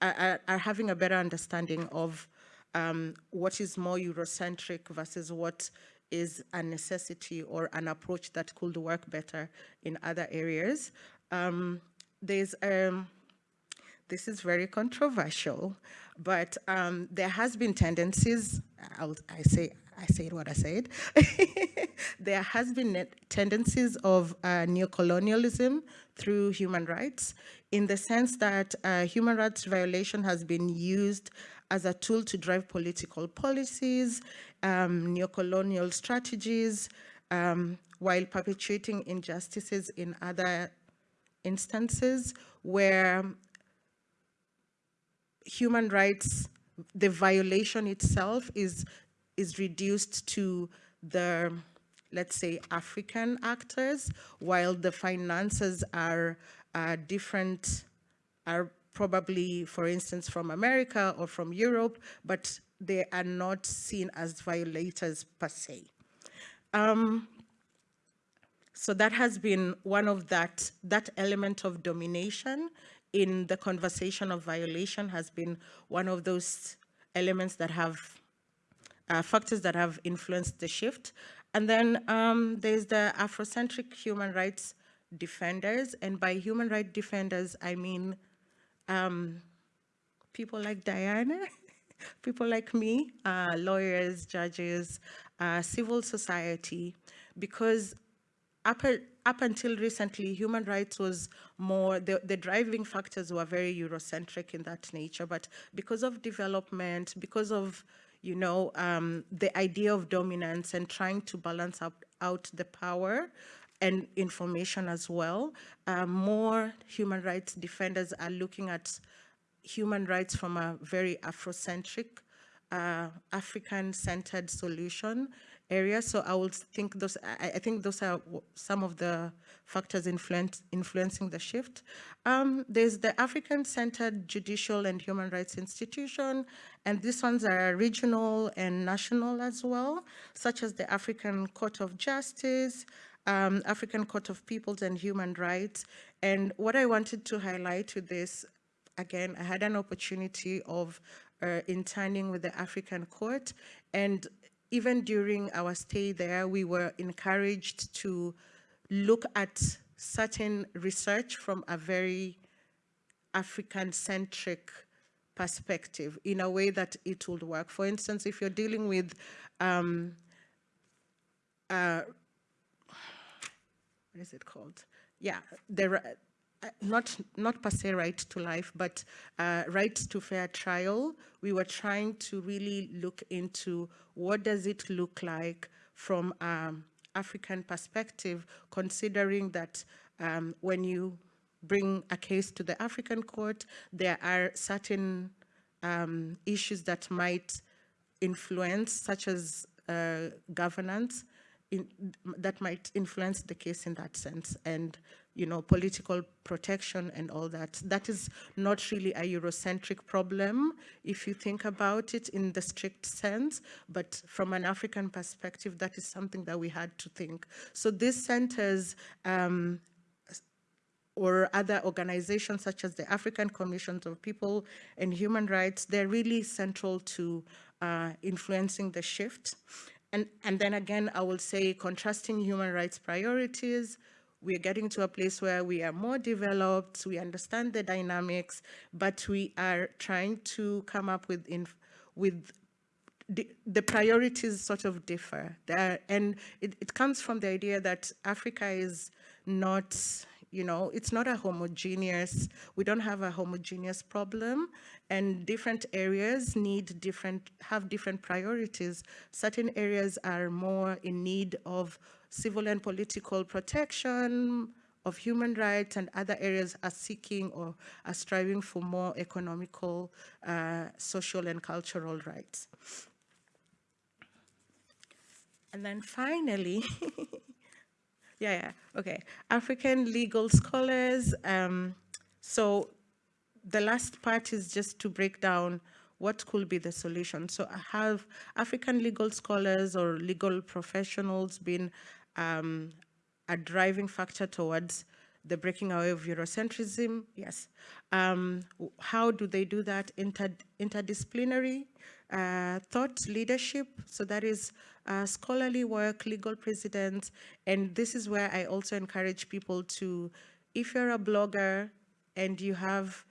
are, are having a better understanding of um, what is more Eurocentric versus what is a necessity or an approach that could work better in other areas. Um, there's, um, this is very controversial, but um, there has been tendencies, I'll, I say I said what I said. there has been tendencies of uh, neocolonialism through human rights, in the sense that uh, human rights violation has been used as a tool to drive political policies, um, neocolonial strategies, um, while perpetuating injustices in other instances where human rights, the violation itself is, is reduced to the, let's say, African actors, while the finances are uh, different, are probably, for instance, from America or from Europe, but they are not seen as violators per se. Um, so that has been one of that, that element of domination in the conversation of violation has been one of those elements that have, uh, factors that have influenced the shift. And then um, there's the Afrocentric human rights defenders. And by human rights defenders, I mean um, people like Diana, people like me, uh, lawyers, judges, uh, civil society, because up, up until recently, human rights was more, the, the driving factors were very Eurocentric in that nature, but because of development, because of, you know, um, the idea of dominance and trying to balance out the power and information as well, uh, more human rights defenders are looking at human rights from a very Afrocentric, uh, African-centered solution area. So I would think those, I, I think those are some of the factors influence, influencing the shift. Um, there's the African-centered judicial and human rights institution, and these ones are regional and national as well, such as the African Court of Justice, um, African Court of Peoples and Human Rights. And what I wanted to highlight with this, again, I had an opportunity of uh, interning with the African Court, and even during our stay there, we were encouraged to look at certain research from a very African-centric perspective in a way that it would work. For instance, if you're dealing with um, uh, what is it called? Yeah, the, not, not per se right to life, but uh, right to fair trial. We were trying to really look into what does it look like from um, African perspective, considering that um, when you bring a case to the African court, there are certain um, issues that might influence, such as uh, governance, in, that might influence the case in that sense. And you know, political protection and all that. That is not really a Eurocentric problem, if you think about it in the strict sense, but from an African perspective, that is something that we had to think. So these centers um, or other organizations such as the African Commissions of People and Human Rights, they're really central to uh, influencing the shift. And, and then again, I will say contrasting human rights priorities, we're getting to a place where we are more developed, we understand the dynamics, but we are trying to come up with, with the, priorities sort of differ. There, and it, it comes from the idea that Africa is not you know, it's not a homogeneous, we don't have a homogeneous problem and different areas need different, have different priorities. Certain areas are more in need of civil and political protection, of human rights and other areas are seeking or are striving for more economical, uh, social and cultural rights. And then finally, Yeah, yeah, okay. African legal scholars. Um, so the last part is just to break down what could be the solution. So have African legal scholars or legal professionals been um, a driving factor towards the breaking away of Eurocentrism? Yes. Um, how do they do that? Inter interdisciplinary uh, thought leadership. So that is uh, scholarly work, legal precedents, and this is where I also encourage people to, if you're a blogger and you have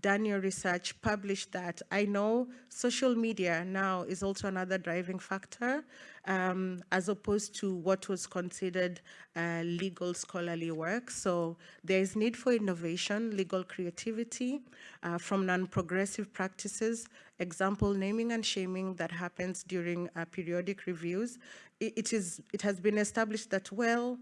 done your research, published that. I know social media now is also another driving factor um, as opposed to what was considered uh, legal scholarly work. So there is need for innovation, legal creativity uh, from non-progressive practices, example naming and shaming that happens during uh, periodic reviews. It, it, is, it has been established that, well,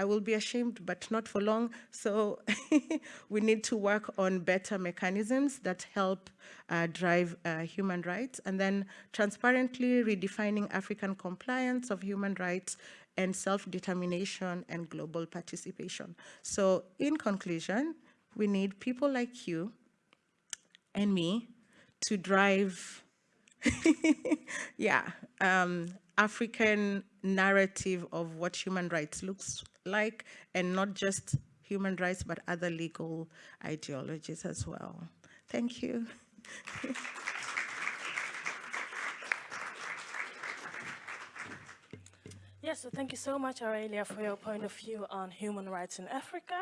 I will be ashamed, but not for long. So we need to work on better mechanisms that help uh, drive uh, human rights and then transparently redefining African compliance of human rights and self-determination and global participation. So in conclusion, we need people like you and me to drive yeah, um, African narrative of what human rights looks like, and not just human rights, but other legal ideologies as well. Thank you. Yes, so thank you so much, Aurelia, for your point of view on human rights in Africa.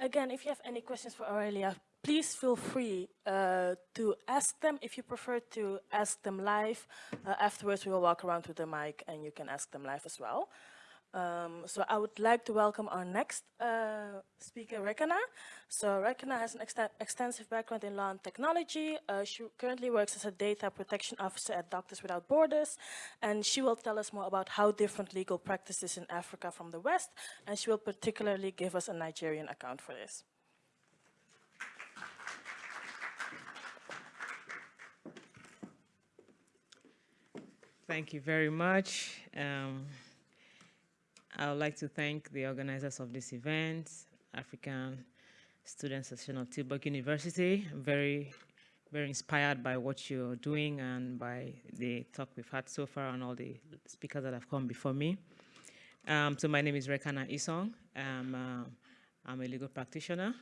Again, if you have any questions for Aurelia, please feel free uh, to ask them. If you prefer to ask them live, uh, afterwards we will walk around with the mic and you can ask them live as well. Um, so I would like to welcome our next uh, speaker, Rekana. So Rekana has an extensive background in law and technology. Uh, she currently works as a data protection officer at Doctors Without Borders, and she will tell us more about how different legal practices in Africa from the West, and she will particularly give us a Nigerian account for this. Thank you very much. Um, I would like to thank the organizers of this event, African Student Association of Tilburg University. I'm very, very inspired by what you're doing and by the talk we've had so far and all the speakers that have come before me. Um, so my name is Rekana Isong. Uh, I'm a legal practitioner.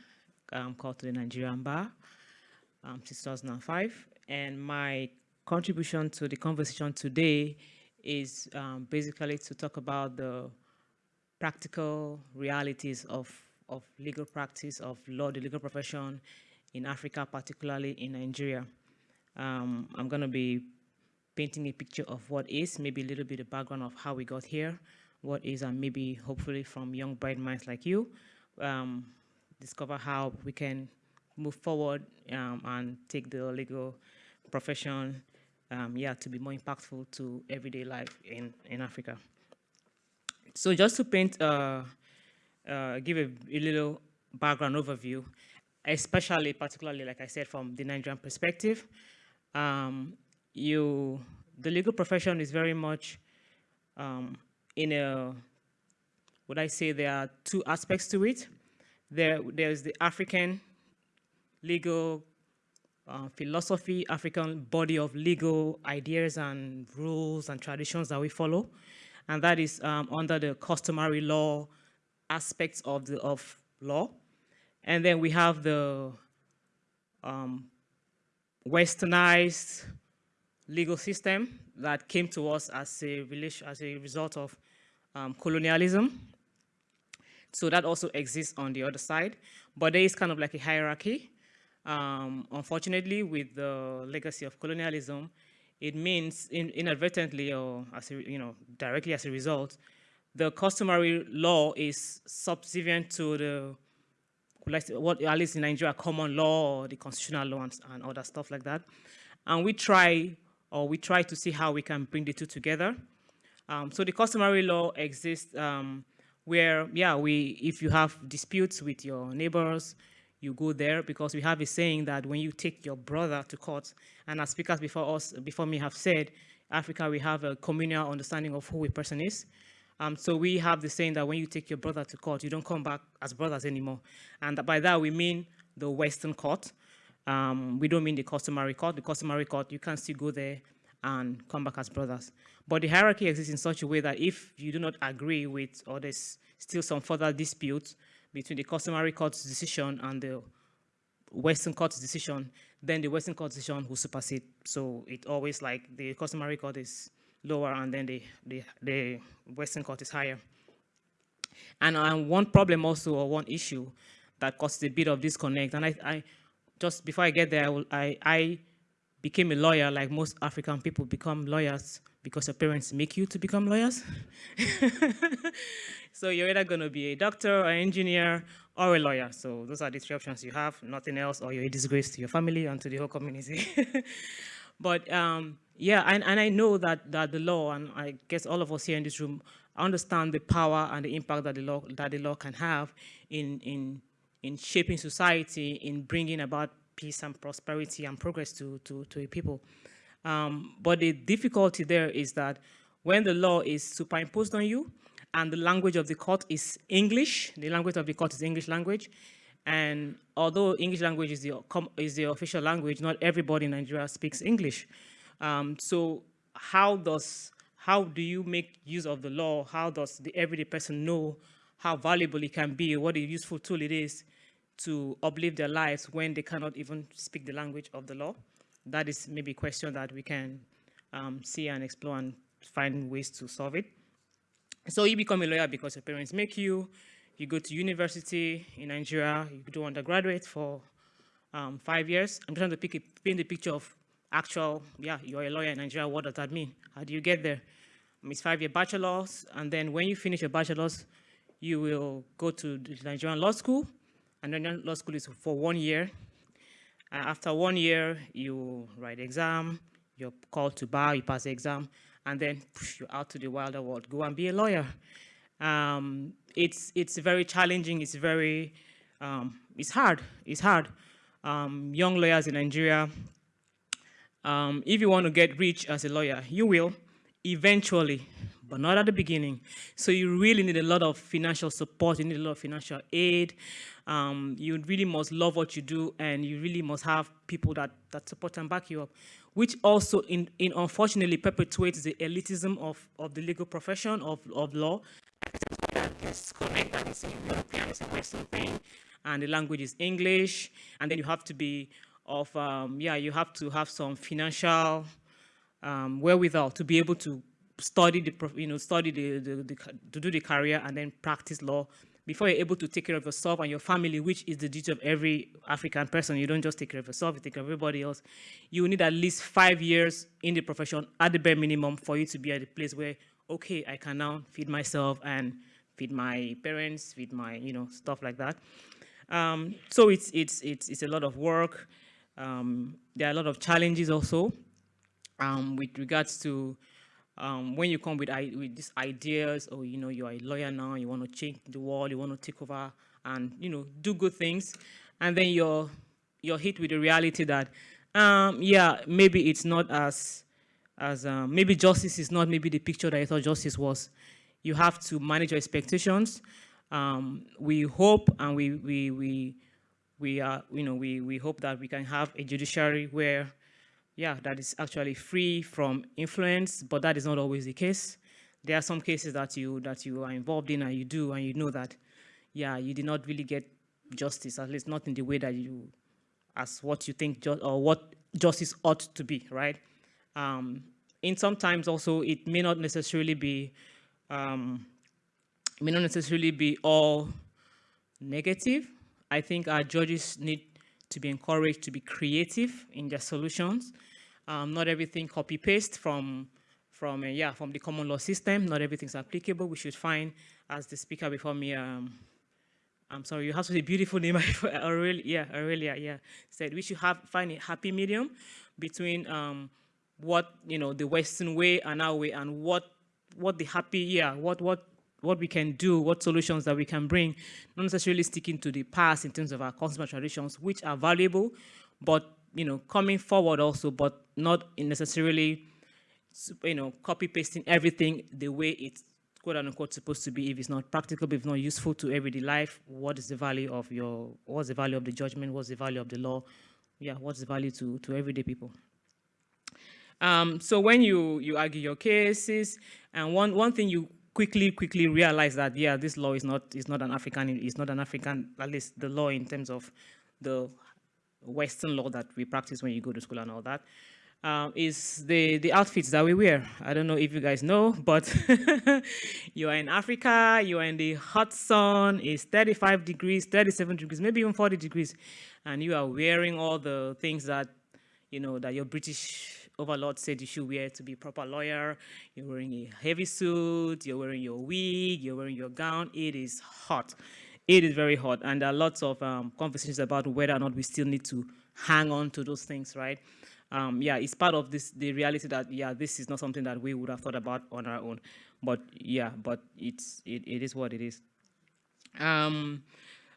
I'm called to the Nigerian Bar um, since 2005. And my contribution to the conversation today is um, basically to talk about the practical realities of, of legal practice, of law, the legal profession in Africa, particularly in Nigeria. Um, I'm going to be painting a picture of what is, maybe a little bit of background of how we got here, what is, and maybe hopefully from young bright minds like you, um, discover how we can move forward um, and take the legal profession, um, yeah, to be more impactful to everyday life in, in Africa. So just to paint, uh, uh, give a, a, little background overview, especially, particularly, like I said, from the Nigerian perspective, um, you, the legal profession is very much um, in a, would I say there are two aspects to it. There, there's the African legal uh, philosophy, African body of legal ideas and rules and traditions that we follow and that is um, under the customary law aspects of the of law. And then we have the um, westernized legal system that came to us as a, as a result of um, colonialism. So that also exists on the other side, but there is kind of like a hierarchy. Um, unfortunately, with the legacy of colonialism, it means in, inadvertently or as a, you know, directly as a result, the customary law is subservient to the, what at least in Nigeria, common law or the constitutional law and, and other stuff like that. And we try, or we try to see how we can bring the two together. Um, so the customary law exists um, where, yeah, we, if you have disputes with your neighbors, you go there because we have a saying that when you take your brother to court, and as speakers before us, before me have said, Africa, we have a communal understanding of who a person is. Um, so we have the saying that when you take your brother to court, you don't come back as brothers anymore. And by that, we mean the Western court. Um, we don't mean the customary court. The customary court, you can still go there and come back as brothers. But the hierarchy exists in such a way that if you do not agree with, or there's still some further dispute, between the customary court's decision and the Western court's decision, then the Western court decision will supersede. So it always like the customary court is lower and then the, the, the Western court is higher. And, and one problem also, or one issue that causes a bit of disconnect, and I, I just before I get there, I, will, I, I became a lawyer like most African people become lawyers because your parents make you to become lawyers. so you're either going to be a doctor, an engineer, or a lawyer. So those are the three options you have, nothing else, or you're a disgrace to your family and to the whole community. but um, yeah, and, and I know that, that the law, and I guess all of us here in this room, understand the power and the impact that the law, that the law can have in, in, in shaping society, in bringing about peace and prosperity and progress to, to, to a people. Um, but the difficulty there is that when the law is superimposed on you and the language of the court is English, the language of the court is English language, and although English language is the, is the official language, not everybody in Nigeria speaks English. Um, so how does, how do you make use of the law? How does the everyday person know how valuable it can be, what a useful tool it is to uplift their lives when they cannot even speak the language of the law? That is maybe a question that we can um, see and explore and find ways to solve it. So you become a lawyer because your parents make you, you go to university in Nigeria, you do undergraduate for um, five years. I'm trying to pick a, paint the picture of actual, yeah, you're a lawyer in Nigeria, what does that mean? How do you get there? it's five-year bachelor's, and then when you finish your bachelor's, you will go to the Nigerian law school, and then law school is for one year. Uh, after one year, you write exam, you're called to bar, you pass the exam, and then push you out to the wilder world, go and be a lawyer. Um, it's, it's very challenging, it's very, um, it's hard, it's hard. Um, young lawyers in Nigeria, um, if you want to get rich as a lawyer, you will eventually, but not at the beginning. So you really need a lot of financial support, you need a lot of financial aid. Um, you really must love what you do and you really must have people that, that support and back you up, which also in, in unfortunately perpetuates the elitism of, of the legal profession of, of law. That is a thing, and the language is English, and then you have to be of, um, yeah, you have to have some financial um, wherewithal to be able to study the, you know, study the, the, the, to do the career and then practice law before you're able to take care of yourself and your family, which is the duty of every African person. You don't just take care of yourself, you take care of everybody else. You need at least five years in the profession at the bare minimum for you to be at a place where, okay, I can now feed myself and feed my parents, feed my, you know, stuff like that. Um, so it's, it's, it's, it's a lot of work. Um, there are a lot of challenges also um, with regards to um, when you come with, with these ideas, or you know, you're a lawyer now, you want to change the world, you want to take over and you know, do good things, and then you're you're hit with the reality that, um, yeah, maybe it's not as as um, maybe justice is not maybe the picture that I thought justice was. You have to manage your expectations. Um, we hope and we we we we are you know we we hope that we can have a judiciary where yeah, that is actually free from influence, but that is not always the case. There are some cases that you that you are involved in and you do, and you know that, yeah, you did not really get justice, at least not in the way that you, as what you think or what justice ought to be, right? Um, in sometimes also it may not necessarily be, um, may not necessarily be all negative. I think our judges need to be encouraged to be creative in their solutions. Um, not everything copy paste from from uh, yeah from the common law system. Not everything's applicable. We should find, as the speaker before me, um, I'm sorry, you have to say beautiful name, Aurelia, yeah, Aurelia, yeah, said we should have find a happy medium between um, what you know the Western way and our way, and what what the happy yeah what what what we can do, what solutions that we can bring, not necessarily sticking to the past in terms of our consumer traditions, which are valuable, but you know, coming forward also, but not necessarily, you know, copy pasting everything the way it's quote unquote supposed to be. If it's not practical, if not useful to everyday life, what is the value of your, what's the value of the judgment? What's the value of the law? Yeah, what's the value to, to everyday people? Um, so when you, you argue your cases, and one, one thing you quickly, quickly realize that, yeah, this law is not, is not an African, it's not an African, at least the law in terms of the Western law that we practice when you go to school and all that. um, is the, the outfits that we wear. I don't know if you guys know, but you are in Africa, you are in the hot sun, it's 35 degrees, 37 degrees, maybe even 40 degrees, and you are wearing all the things that, you know, that your British overlord said you should wear to be proper lawyer. You're wearing a heavy suit, you're wearing your wig, you're wearing your gown. It is hot. It is very hot, and there are lots of um, conversations about whether or not we still need to hang on to those things, right? um, yeah, it's part of this the reality that yeah, this is not something that we would have thought about on our own. But yeah, but it's it, it is what it is. Um,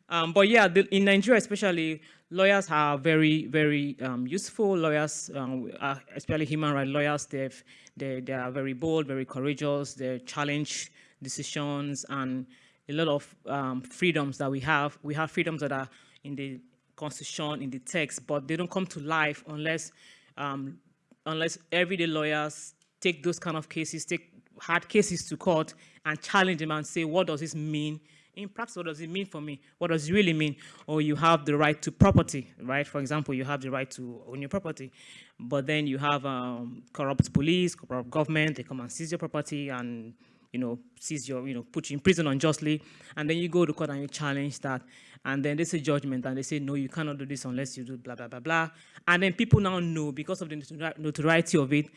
um, but yeah, the, in Nigeria especially, lawyers are very very um, useful. Lawyers, um, are, especially human rights lawyers, they they they are very bold, very courageous. They challenge decisions and a lot of um, freedoms that we have. We have freedoms that are in the constitution, in the text, but they don't come to life unless um, unless everyday lawyers take those kind of cases, take hard cases to court and challenge them and say, what does this mean? In practice, what does it mean for me? What does it really mean? Or you have the right to property, right? For example, you have the right to own your property, but then you have um, corrupt police, corrupt government, they come and seize your property and you know, seize your, you know, put you in prison unjustly, and then you go to court and you challenge that, and then they say judgment, and they say, no, you cannot do this unless you do blah, blah, blah, blah. And then people now know because of the notoriety of it,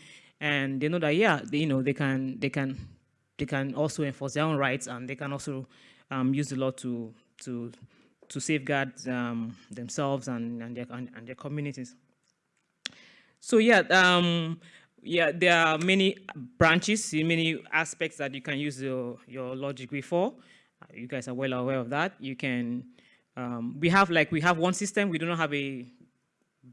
and they know that, yeah, they, you know, they can, they can, they can also enforce their own rights, and they can also um, use the law to, to, to safeguard um, themselves and, and, their, and, and their communities. So yeah, um, yeah, there are many branches, many aspects that you can use your, your law degree for. You guys are well aware of that. You can, um, we have like, we have one system, we do not have a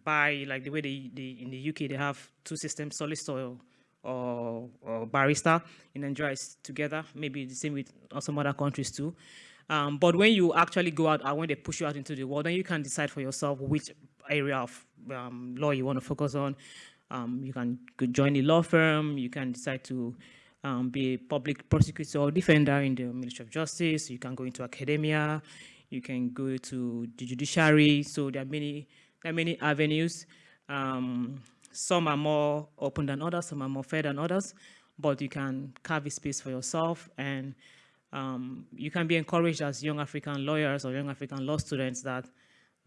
by like the way they, they in the UK, they have two systems, solicitor or, or, or barrister. In Nigeria, it's together, maybe the same with some other countries too. Um, but when you actually go out and when they push you out into the world, then you can decide for yourself which area of um, law you want to focus on. Um, you can join a law firm, you can decide to um, be a public prosecutor or defender in the Ministry of Justice, you can go into academia, you can go to the judiciary, so there are many, there are many avenues. Um, some are more open than others, some are more fair than others, but you can carve a space for yourself and um, you can be encouraged as young African lawyers or young African law students that,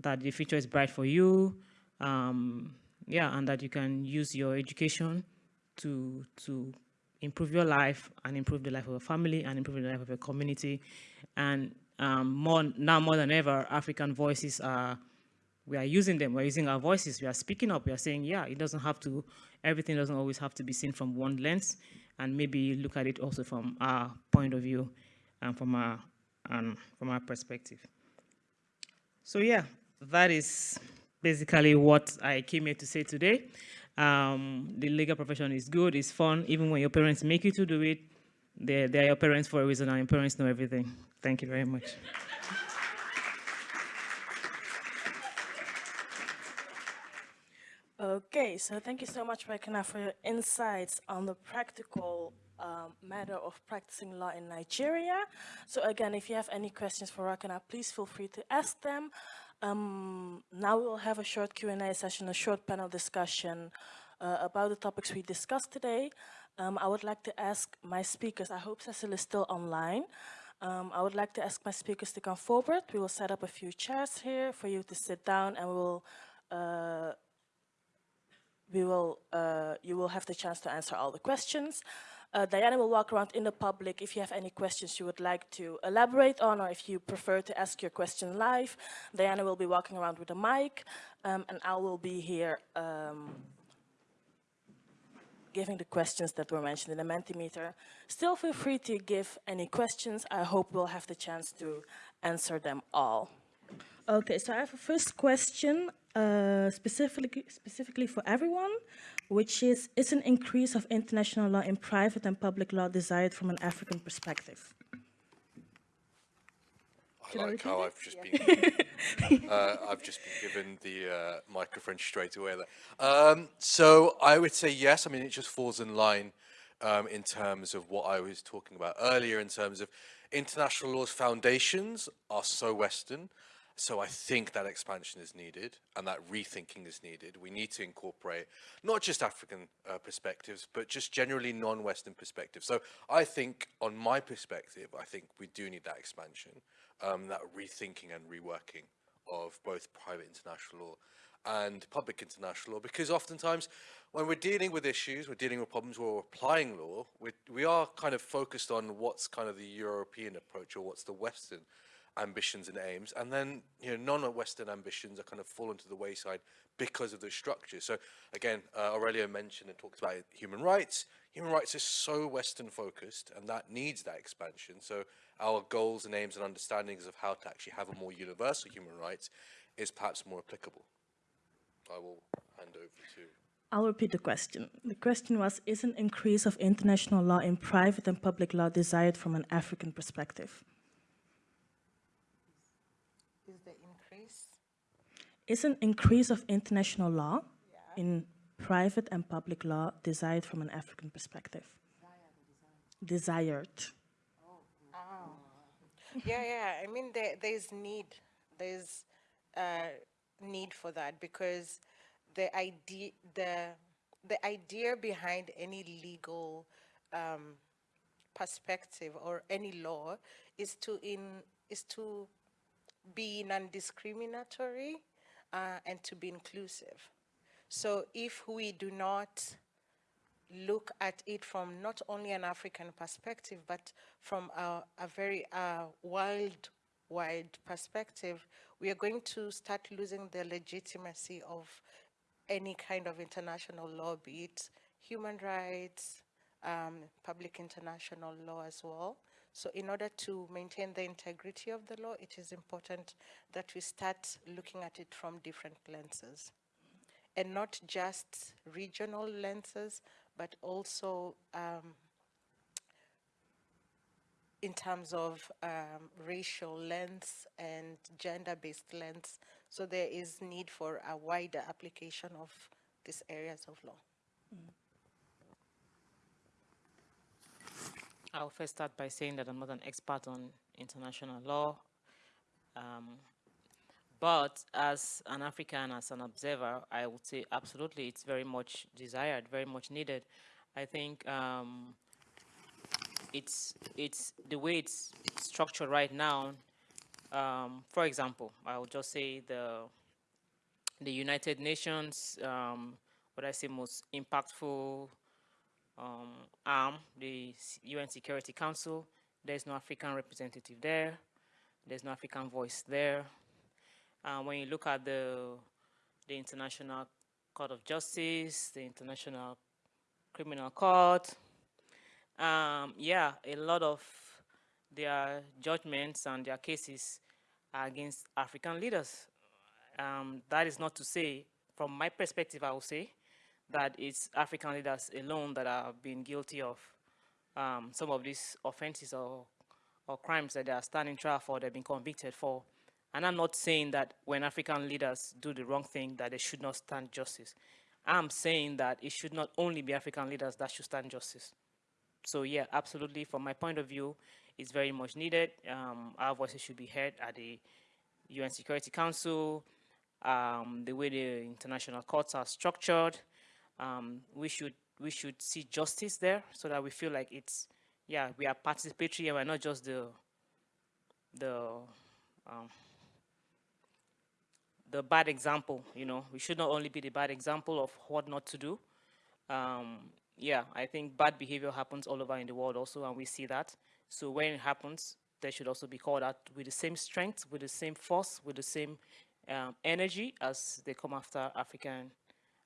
that the future is bright for you. Um, yeah, and that you can use your education to, to improve your life and improve the life of your family and improve the life of your community. And um, more now more than ever, African voices are, we are using them, we're using our voices, we are speaking up, we are saying, yeah, it doesn't have to, everything doesn't always have to be seen from one lens, and maybe look at it also from our point of view and from our, um, from our perspective. So yeah, that is basically what I came here to say today. Um, the legal profession is good, it's fun, even when your parents make you to do it, they're, they're your parents for a reason, and your parents know everything. Thank you very much. Okay, so thank you so much, Rekena, for your insights on the practical um, matter of practicing law in Nigeria. So again, if you have any questions for Rakana, please feel free to ask them. Um, now we will have a short Q&A session, a short panel discussion uh, about the topics we discussed today. Um, I would like to ask my speakers, I hope Cecil is still online. Um, I would like to ask my speakers to come forward. We will set up a few chairs here for you to sit down and we will, uh, we will, uh, you will have the chance to answer all the questions. Uh, Diana will walk around in the public if you have any questions you would like to elaborate on or if you prefer to ask your question live. Diana will be walking around with a mic um, and I will be here um, giving the questions that were mentioned in the Mentimeter. Still feel free to give any questions. I hope we'll have the chance to answer them all. Okay, so I have a first question uh, specifically, specifically for everyone which is, is an increase of international law in private and public law desired from an African perspective? I like how I've just been uh, I've just been given the uh, microphone straight away there. Um, so I would say yes. I mean, it just falls in line um, in terms of what I was talking about earlier in terms of international law's foundations are so Western So I think that expansion is needed and that rethinking is needed. We need to incorporate not just African uh, perspectives, but just generally non-Western perspectives. So I think, on my perspective, I think we do need that expansion, um, that rethinking and reworking of both private international law and public international law because oftentimes when we're dealing with issues, we're dealing with problems we're applying law, we, we are kind of focused on what's kind of the European approach or what's the Western ambitions and aims. And then, you know, non-Western ambitions are kind of fallen to the wayside because of the structure. So again, uh, Aurelio mentioned and talked about human rights. Human rights is so Western focused and that needs that expansion. So our goals and aims and understandings of how to actually have a more universal human rights is perhaps more applicable. I will hand over to I'll repeat the question. The question was, is an increase of international law in private and public law desired from an African perspective? Is the increase? Is an increase of international law in private and public law desired from an African perspective? Desired. Yeah, yeah. I mean, there, there's need. There's uh, need for that because the idea, the the idea behind any legal um, perspective or any law is to in is to be non-discriminatory uh, and to be inclusive. So if we do not look at it from not only an African perspective, but from a, a very uh, worldwide perspective, we are going to start losing the legitimacy of any kind of international law, be it human rights, um, public international law as well. So in order to maintain the integrity of the law, it is important that we start looking at it from different lenses and not just regional lenses, but also um, in terms of um, racial lens and gender-based lens. So there is need for a wider application of these areas of law. I'll first start by saying that I'm not an expert on international law. Um, but as an African, as an observer, I would say absolutely it's very much desired, very much needed. I think um, it's, it's the way it's structured right now. Um, for example, I would just say the, the United Nations, um, what I say most impactful um, arm, the UN Security Council. There's no African representative there. There's no African voice there. Uh, when you look at the, the International Court of Justice, the International Criminal Court, um, yeah, a lot of their judgments and their cases are against African leaders. Um, that is not to say, from my perspective, I will say, that it's African leaders alone that have been guilty of um, some of these offenses or, or crimes that they are standing trial for, they've been convicted for. And I'm not saying that when African leaders do the wrong thing that they should not stand justice. I'm saying that it should not only be African leaders that should stand justice. So yeah, absolutely, from my point of view, it's very much needed. Um, our voices should be heard at the UN Security Council, um, the way the international courts are structured, um, we should we should see justice there so that we feel like it's yeah we are participatory and we're not just the the um, the bad example you know. We should not only be the bad example of what not to do. Um, yeah I think bad behavior happens all over in the world also and we see that. So when it happens they should also be called out with the same strength with the same force with the same um, energy as they come after African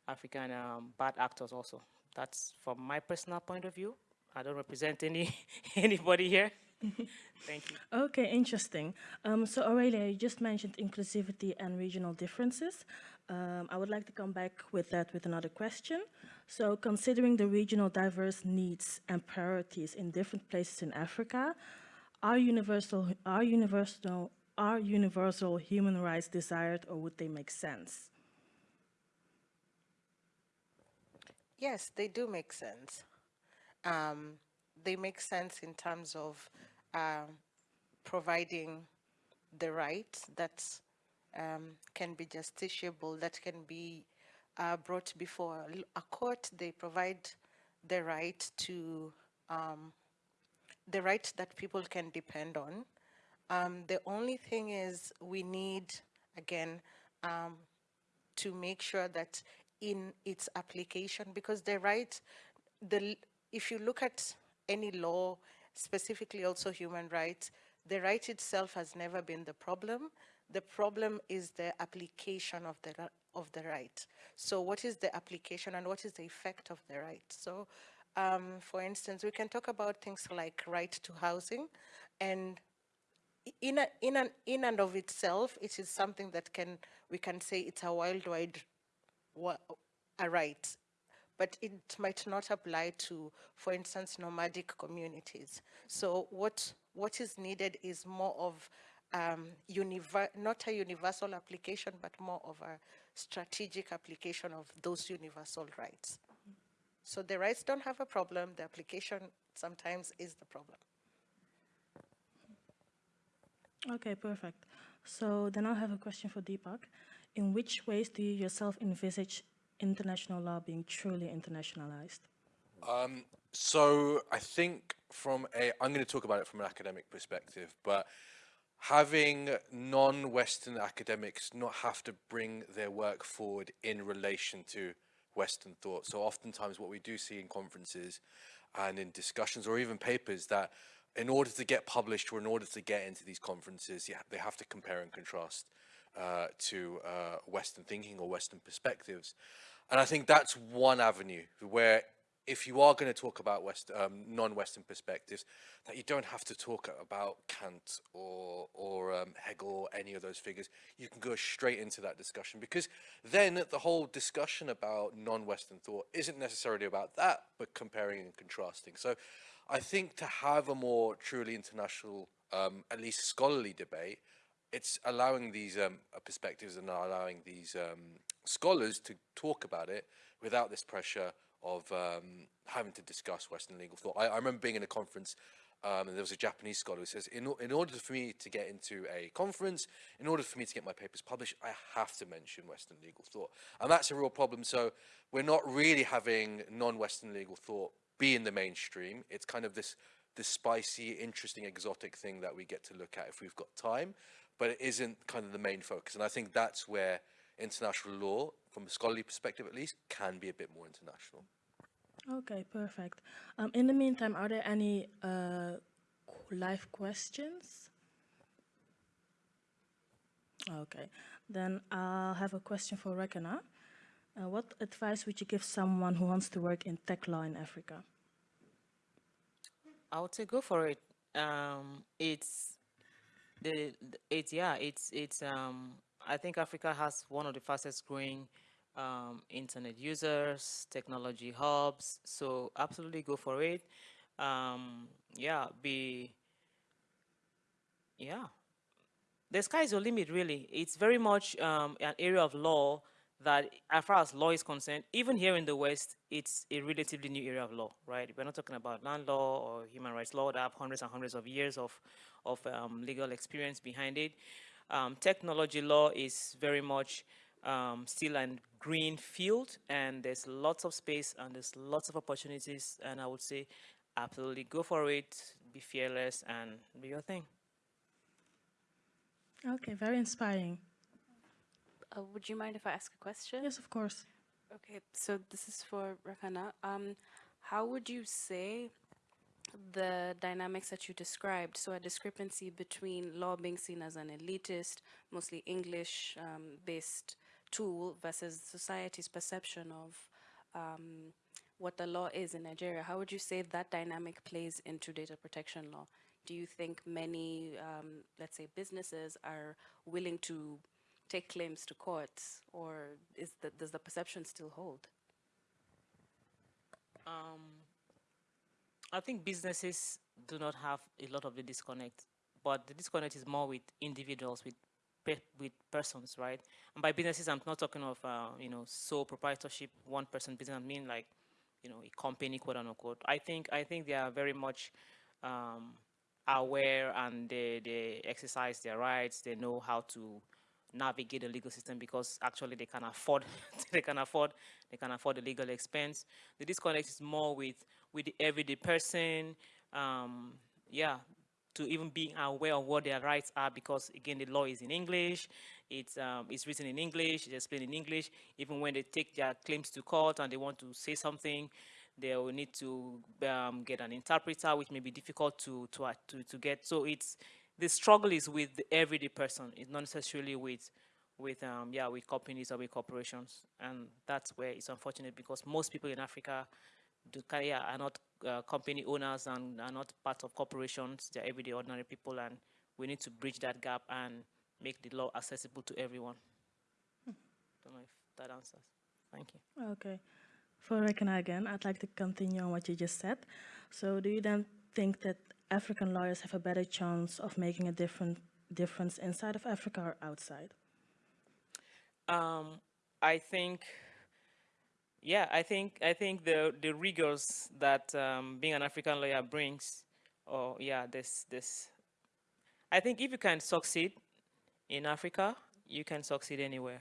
African um, bad actors also. That's from my personal point of view. I don't represent any anybody here. Thank you. Okay, interesting. Um, so Aurelia, you just mentioned inclusivity and regional differences. Um, I would like to come back with that with another question. So considering the regional diverse needs and priorities in different places in Africa, are universal, are universal, are universal human rights desired or would they make sense? Yes, they do make sense. Um, they make sense in terms of um, providing the rights that um, can be justiciable, that can be uh, brought before a court. They provide the right to um, the right that people can depend on. Um, the only thing is we need, again, um, to make sure that in its application, because the right, the if you look at any law, specifically also human rights, the right itself has never been the problem. The problem is the application of the of the right. So what is the application and what is the effect of the right? So um, for instance, we can talk about things like right to housing and in, a, in, an, in and of itself, it is something that can, we can say it's a worldwide a right, but it might not apply to, for instance, nomadic communities. So what, what is needed is more of um, not a universal application, but more of a strategic application of those universal rights. So the rights don't have a problem, the application sometimes is the problem. Okay, perfect. So then I'll have a question for Deepak. In which ways do you yourself envisage international law being truly internationalized? Um, so I think from a, I'm going to talk about it from an academic perspective, but having non-Western academics not have to bring their work forward in relation to Western thought. So oftentimes what we do see in conferences and in discussions or even papers that in order to get published or in order to get into these conferences, they have to compare and contrast uh, to uh, Western thinking or Western perspectives. And I think that's one avenue where if you are going to talk about West, um, non-Western perspectives, that you don't have to talk about Kant or, or um, Hegel or any of those figures. You can go straight into that discussion because then the whole discussion about non-Western thought isn't necessarily about that, but comparing and contrasting. So I think to have a more truly international, um, at least scholarly debate, it's allowing these um, perspectives and allowing these um, scholars to talk about it without this pressure of um, having to discuss Western legal thought. I, I remember being in a conference um, and there was a Japanese scholar who says, in, in order for me to get into a conference, in order for me to get my papers published, I have to mention Western legal thought. And that's a real problem. So we're not really having non-Western legal thought be in the mainstream. It's kind of this, this spicy, interesting, exotic thing that we get to look at if we've got time, but it isn't kind of the main focus. And I think that's where international law, from a scholarly perspective at least, can be a bit more international. Okay, perfect. Um, in the meantime, are there any uh, live questions? Okay, then I'll have a question for Rekana. Uh, what advice would you give someone who wants to work in tech law in Africa? I would say go for it. Um, it's the, it's yeah, it's it's um, I think Africa has one of the fastest growing um, internet users, technology hubs. So absolutely go for it. Um, yeah, be, yeah. The sky is your limit, really. It's very much um, an area of law that as far as law is concerned, even here in the West, it's a relatively new area of law, right? We're not talking about land law or human rights law that have hundreds and hundreds of years of, of um, legal experience behind it. Um, technology law is very much um, still a green field and there's lots of space and there's lots of opportunities and I would say absolutely go for it, be fearless and do your thing. Okay, very inspiring. Uh, would you mind if I ask a question? Yes, of course. Okay, so this is for Rakana. Um, how would you say the dynamics that you described, so a discrepancy between law being seen as an elitist, mostly English-based um, tool versus society's perception of um, what the law is in Nigeria, how would you say that dynamic plays into data protection law? Do you think many, um, let's say, businesses are willing to take claims to courts, or is the, does the perception still hold? Um, I think businesses do not have a lot of the disconnect, but the disconnect is more with individuals, with with persons, right? And by businesses, I'm not talking of, uh, you know, sole proprietorship, one person business. I mean like, you know, a company, quote unquote. I think, I think they are very much um, aware and they, they exercise their rights. They know how to navigate the legal system because actually they can afford they can afford they can afford the legal expense. The disconnect is more with with the everyday person. Um, yeah, to even being aware of what their rights are because again the law is in English, it's um, it's written in English, it's explained in English. Even when they take their claims to court and they want to say something, they will need to um, get an interpreter, which may be difficult to to to, to get. So it's the struggle is with the everyday person. It's not necessarily with with um, yeah with companies or with corporations, and that's where it's unfortunate because most people in Africa do, yeah, are not uh, company owners and are not part of corporations. They're everyday ordinary people, and we need to bridge that gap and make the law accessible to everyone. Don't know if that answers. Thank you. Okay. For Rekena again, I'd like to continue on what you just said. So do you then think that African lawyers have a better chance of making a different difference inside of Africa or outside? Um, I think, yeah, I think I think the the rigors that um, being an African lawyer brings, or yeah, this this, I think if you can succeed in Africa, you can succeed anywhere,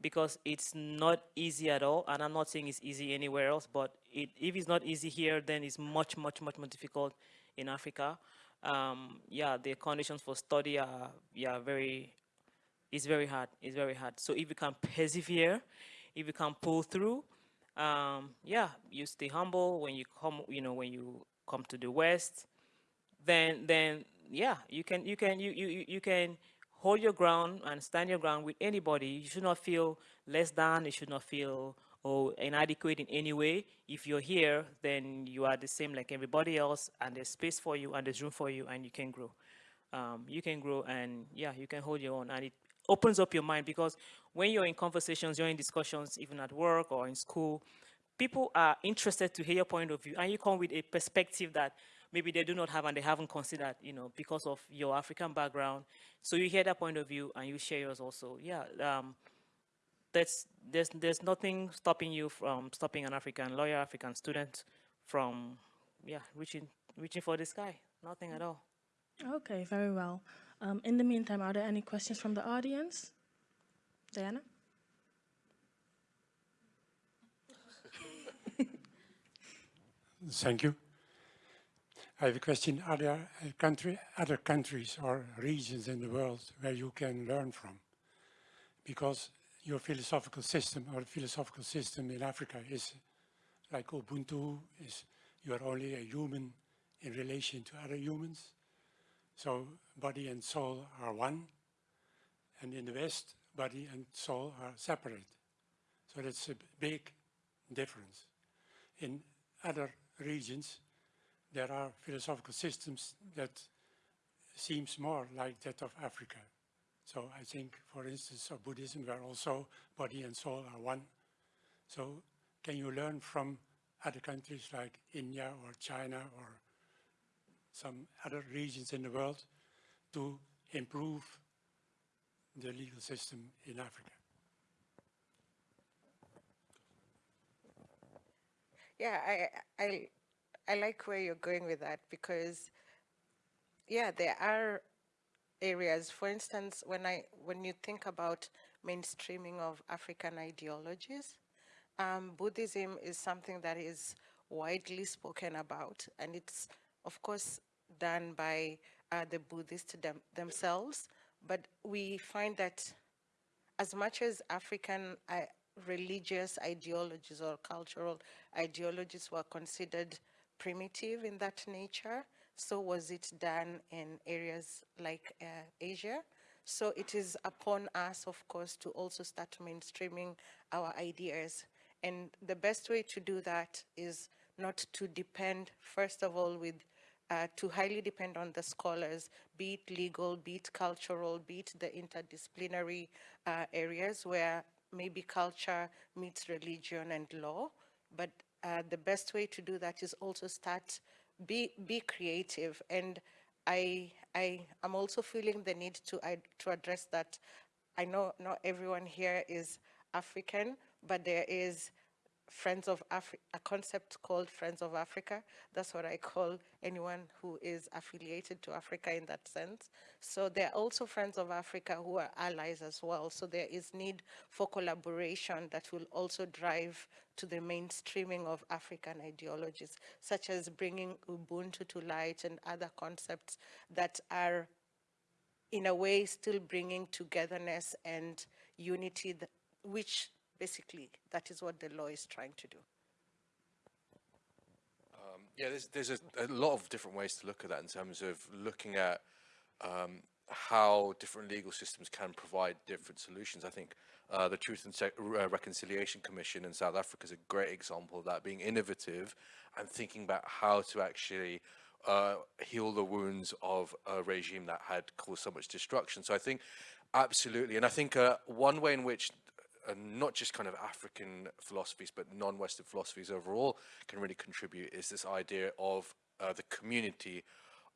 because it's not easy at all. And I'm not saying it's easy anywhere else, but it, if it's not easy here, then it's much much much more difficult in Africa. Um, yeah, the conditions for study are yeah very it's very hard. It's very hard. So if you can persevere, if you can pull through, um, yeah, you stay humble when you come, you know, when you come to the West, then, then, yeah, you can, you can, you, you, you can hold your ground and stand your ground with anybody. You should not feel less than. You should not feel oh, inadequate in any way. If you're here, then you are the same like everybody else, and there's space for you, and there's room for you, and you can grow. Um, you can grow, and yeah, you can hold your own, and it opens up your mind because when you're in conversations, you're in discussions, even at work or in school, people are interested to hear your point of view and you come with a perspective that maybe they do not have and they haven't considered, you know, because of your African background. So you hear that point of view and you share yours also. Yeah, um, that's, there's, there's nothing stopping you from stopping an African lawyer, African student from, yeah, reaching, reaching for the sky. Nothing at all. Okay, very well. Um, in the meantime, are there any questions from the audience? Diana? Thank you. I have a question. Are there country, other countries or regions in the world where you can learn from? Because your philosophical system or philosophical system in Africa is like Ubuntu, is you are only a human in relation to other humans. So body and soul are one. And in the West, body and soul are separate. So that's a big difference. In other regions, there are philosophical systems that seems more like that of Africa. So I think, for instance, of Buddhism, where also body and soul are one. So can you learn from other countries like India or China or some other regions in the world to improve the legal system in Africa. Yeah, I, I, I like where you're going with that because, yeah, there are areas. For instance, when I when you think about mainstreaming of African ideologies, um, Buddhism is something that is widely spoken about, and it's of course done by uh, the Buddhists them, themselves, but we find that as much as African uh, religious ideologies or cultural ideologies were considered primitive in that nature, so was it done in areas like uh, Asia. So it is upon us, of course, to also start mainstreaming our ideas. And the best way to do that is not to depend, first of all, with uh, to highly depend on the scholars, be it legal, be it cultural, be it the interdisciplinary uh, areas where maybe culture meets religion and law. But uh, the best way to do that is also start, be, be creative. And I, I am also feeling the need to, I, to address that. I know not everyone here is African, but there is Friends of Africa, a concept called Friends of Africa. That's what I call anyone who is affiliated to Africa in that sense. So there are also Friends of Africa who are allies as well. So there is need for collaboration that will also drive to the mainstreaming of African ideologies, such as bringing Ubuntu to light and other concepts that are in a way still bringing togetherness and unity, which basically that is what the law is trying to do. Um, yeah, there's, there's a, a lot of different ways to look at that in terms of looking at um, how different legal systems can provide different solutions. I think uh, the Truth and Se uh, Reconciliation Commission in South Africa is a great example of that, being innovative and thinking about how to actually uh, heal the wounds of a regime that had caused so much destruction. So I think absolutely, and I think uh, one way in which uh, not just kind of African philosophies, but non-Western philosophies overall can really contribute is this idea of uh, the community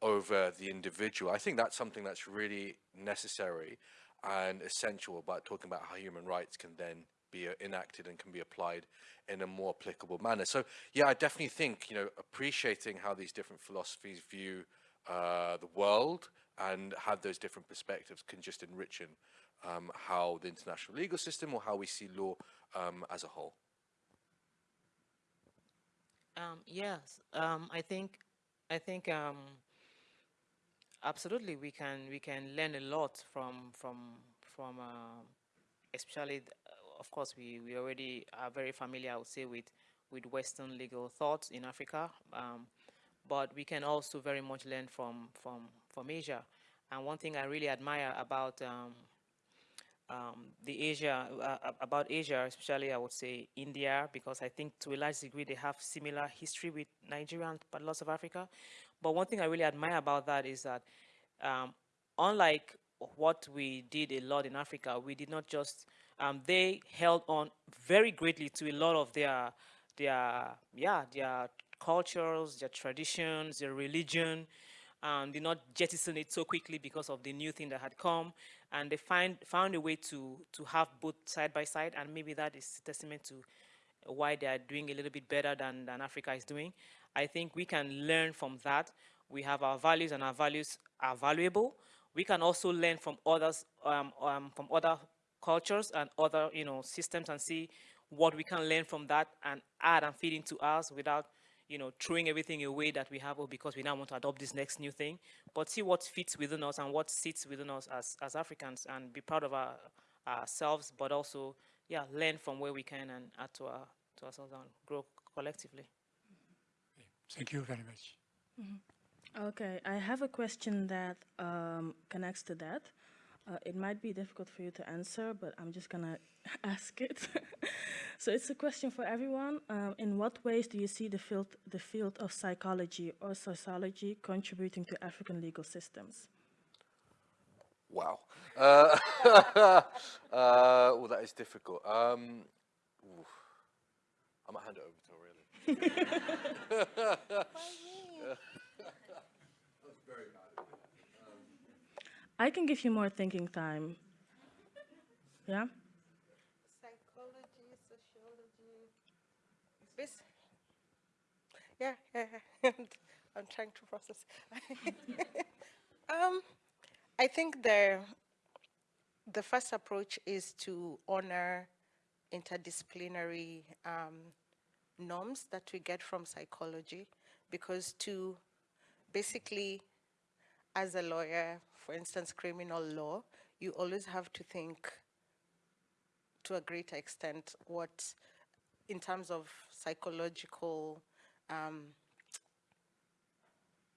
over the individual. I think that's something that's really necessary and essential about talking about how human rights can then be uh, enacted and can be applied in a more applicable manner. So yeah, I definitely think, you know, appreciating how these different philosophies view uh, the world and have those different perspectives can just enrich um, how the international legal system or how we see law um, as a whole. Um, yes, um, I think, I think um, absolutely we can we can learn a lot from from from uh, especially of course, we, we already are very familiar, I would say, with, with Western legal thoughts in Africa, um, but we can also very much learn from, from, from Asia. And one thing I really admire about um, um, the Asia, uh, about Asia, especially I would say India, because I think to a large degree they have similar history with Nigeria and lots of Africa. But one thing I really admire about that is that um, unlike what we did a lot in Africa, we did not just um, they held on very greatly to a lot of their, their, yeah, their cultures, their traditions, their religion, um, did not jettison it so quickly because of the new thing that had come. And they find, found a way to, to have both side by side, and maybe that is testament to why they are doing a little bit better than, than Africa is doing. I think we can learn from that. We have our values, and our values are valuable. We can also learn from others, um, um, from other cultures and other you know systems and see what we can learn from that and add and feed into us without you know throwing everything away that we have or because we now want to adopt this next new thing but see what fits within us and what sits within us as as africans and be proud of our ourselves but also yeah learn from where we can and add to our to ourselves and grow collectively thank you very much mm -hmm. okay i have a question that um, connects to that uh, it might be difficult for you to answer, but I'm just gonna ask it. so it's a question for everyone. Um, in what ways do you see the field, the field of psychology or sociology contributing to African legal systems? Wow. Uh, uh, well, that is difficult. Um, I might hand it over to Aurelia. I can give you more thinking time. Yeah? Psychology, sociology. Yeah, yeah, yeah. I'm trying to process. um, I think the, the first approach is to honor interdisciplinary um, norms that we get from psychology because to basically as a lawyer, for instance, criminal law, you always have to think to a greater extent what, in terms of psychological um,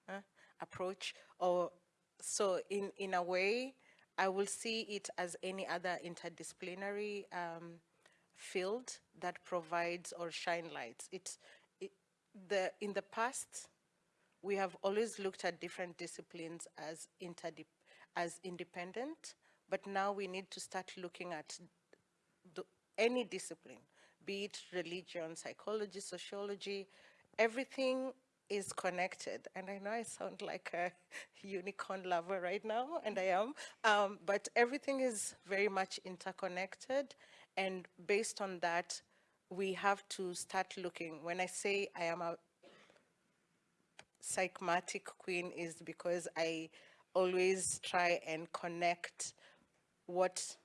uh, approach, or so in, in a way, I will see it as any other interdisciplinary um, field that provides or shine lights. It's it, the in the past, we have always looked at different disciplines as, as independent, but now we need to start looking at the, any discipline, be it religion, psychology, sociology, everything is connected. And I know I sound like a unicorn lover right now, and I am, um, but everything is very much interconnected. And based on that, we have to start looking. When I say I am a psychmatic queen is because I always try and connect what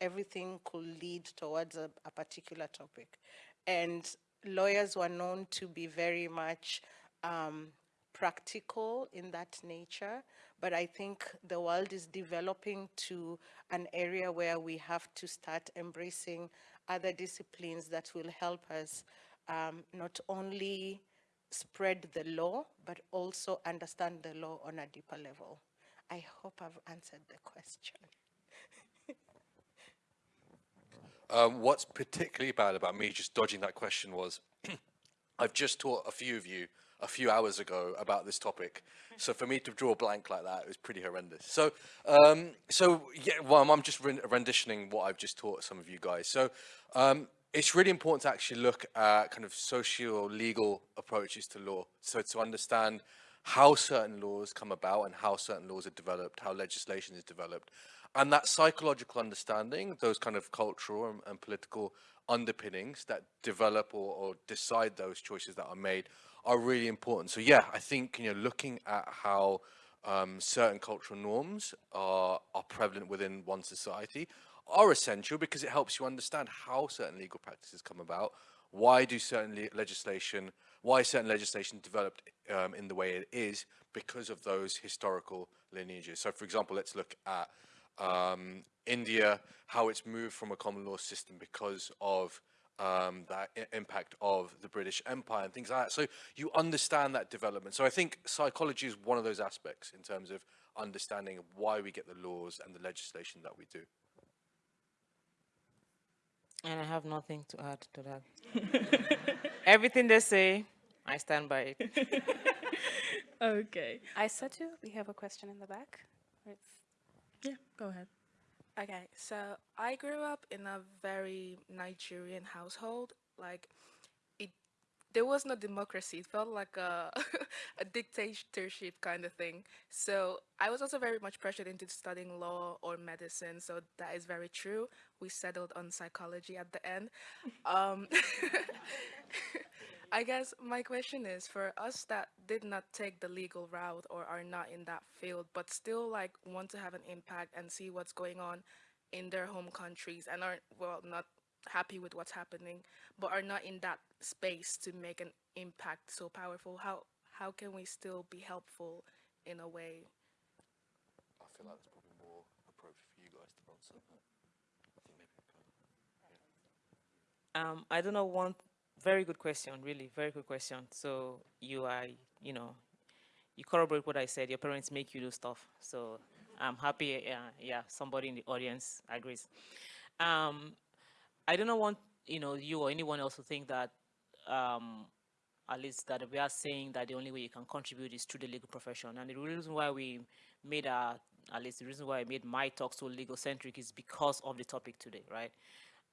everything could lead towards a, a particular topic. And lawyers were known to be very much um, practical in that nature, but I think the world is developing to an area where we have to start embracing other disciplines that will help us um, not only spread the law, but also understand the law on a deeper level. I hope I've answered the question. Um, what's particularly bad about me just dodging that question was I've just taught a few of you a few hours ago about this topic. So for me to draw a blank like that was pretty horrendous. So, um, so yeah, well, I'm just renditioning what I've just taught some of you guys. So um, it's really important to actually look at kind of socio-legal approaches to law. So to understand how certain laws come about and how certain laws are developed, how legislation is developed. And that psychological understanding, those kind of cultural and, and political underpinnings that develop or, or, decide those choices that are made are really important. So yeah, I think, you know, looking at how um, certain cultural norms are, are prevalent within one society are essential because it helps you understand how certain legal practices come about, why do certain le legislation, why certain legislation developed um, in the way it is because of those historical lineages. So for example, let's look at um, India, how it's moved from a common law system because of um, that impact of the British Empire and things like that. So you understand that development. So I think psychology is one of those aspects in terms of understanding why we get the laws and the legislation that we do. And I have nothing to add to that. Everything they say, I stand by it. okay. Aisatu, we have a question in the back. Yeah, go ahead. Okay, so I grew up in a very Nigerian household. Like, it, there was no democracy. It felt like a, a dictatorship kind of thing. So I was also very much pressured into studying law or medicine. So that is very true. We settled on psychology at the end. Um, I guess my question is for us that did not take the legal route or are not in that field, but still like want to have an impact and see what's going on in their home countries and are well not happy with what's happening, but are not in that space to make an impact so powerful. How how can we still be helpful in a way? I feel like it's probably more appropriate for you guys to answer. I think maybe. Um, I don't know one very good question, really, very good question. So you are, you know, you corroborate what I said. Your parents make you do stuff. So I'm happy, uh, yeah, somebody in the audience agrees. Um, I don't want, you know, you or anyone else to think that, um, at least that we are saying that the only way you can contribute is through the legal profession. And the reason why we made our, at least the reason why I made my talk so legal centric is because of the topic today, right?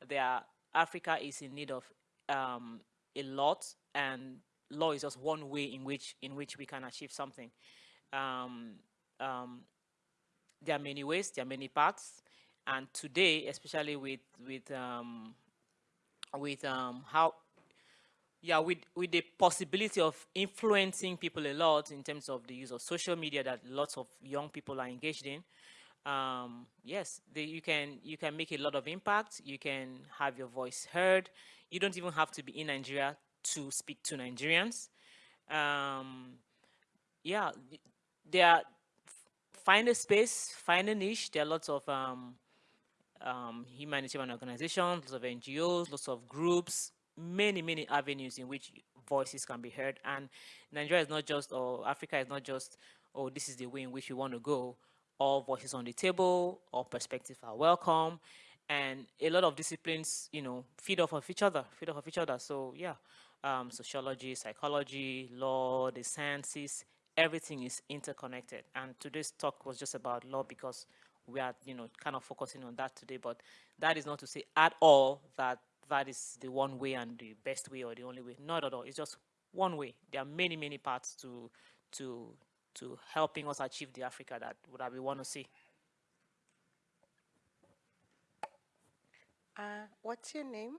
There, Africa is in need of um, a lot, and law is just one way in which in which we can achieve something. Um, um, there are many ways, there are many paths, and today, especially with with um, with um, how yeah, with, with the possibility of influencing people a lot in terms of the use of social media that lots of young people are engaged in, um, yes, the, you can you can make a lot of impact. You can have your voice heard. You don't even have to be in Nigeria to speak to Nigerians. Um, yeah, there are, find a space, find a niche. There are lots of um, um, humanitarian organizations, lots of NGOs, lots of groups, many, many avenues in which voices can be heard. And Nigeria is not just, or Africa is not just, oh, this is the way in which we want to go. All voices on the table, all perspectives are welcome and a lot of disciplines, you know, feed off of each other, feed off of each other. So yeah, um, sociology, psychology, law, the sciences, everything is interconnected. And today's talk was just about law because we are, you know, kind of focusing on that today. But that is not to say at all that that is the one way and the best way or the only way. Not at all. It's just one way. There are many, many paths to to to helping us achieve the Africa that, that we want to see. Uh, what's your name?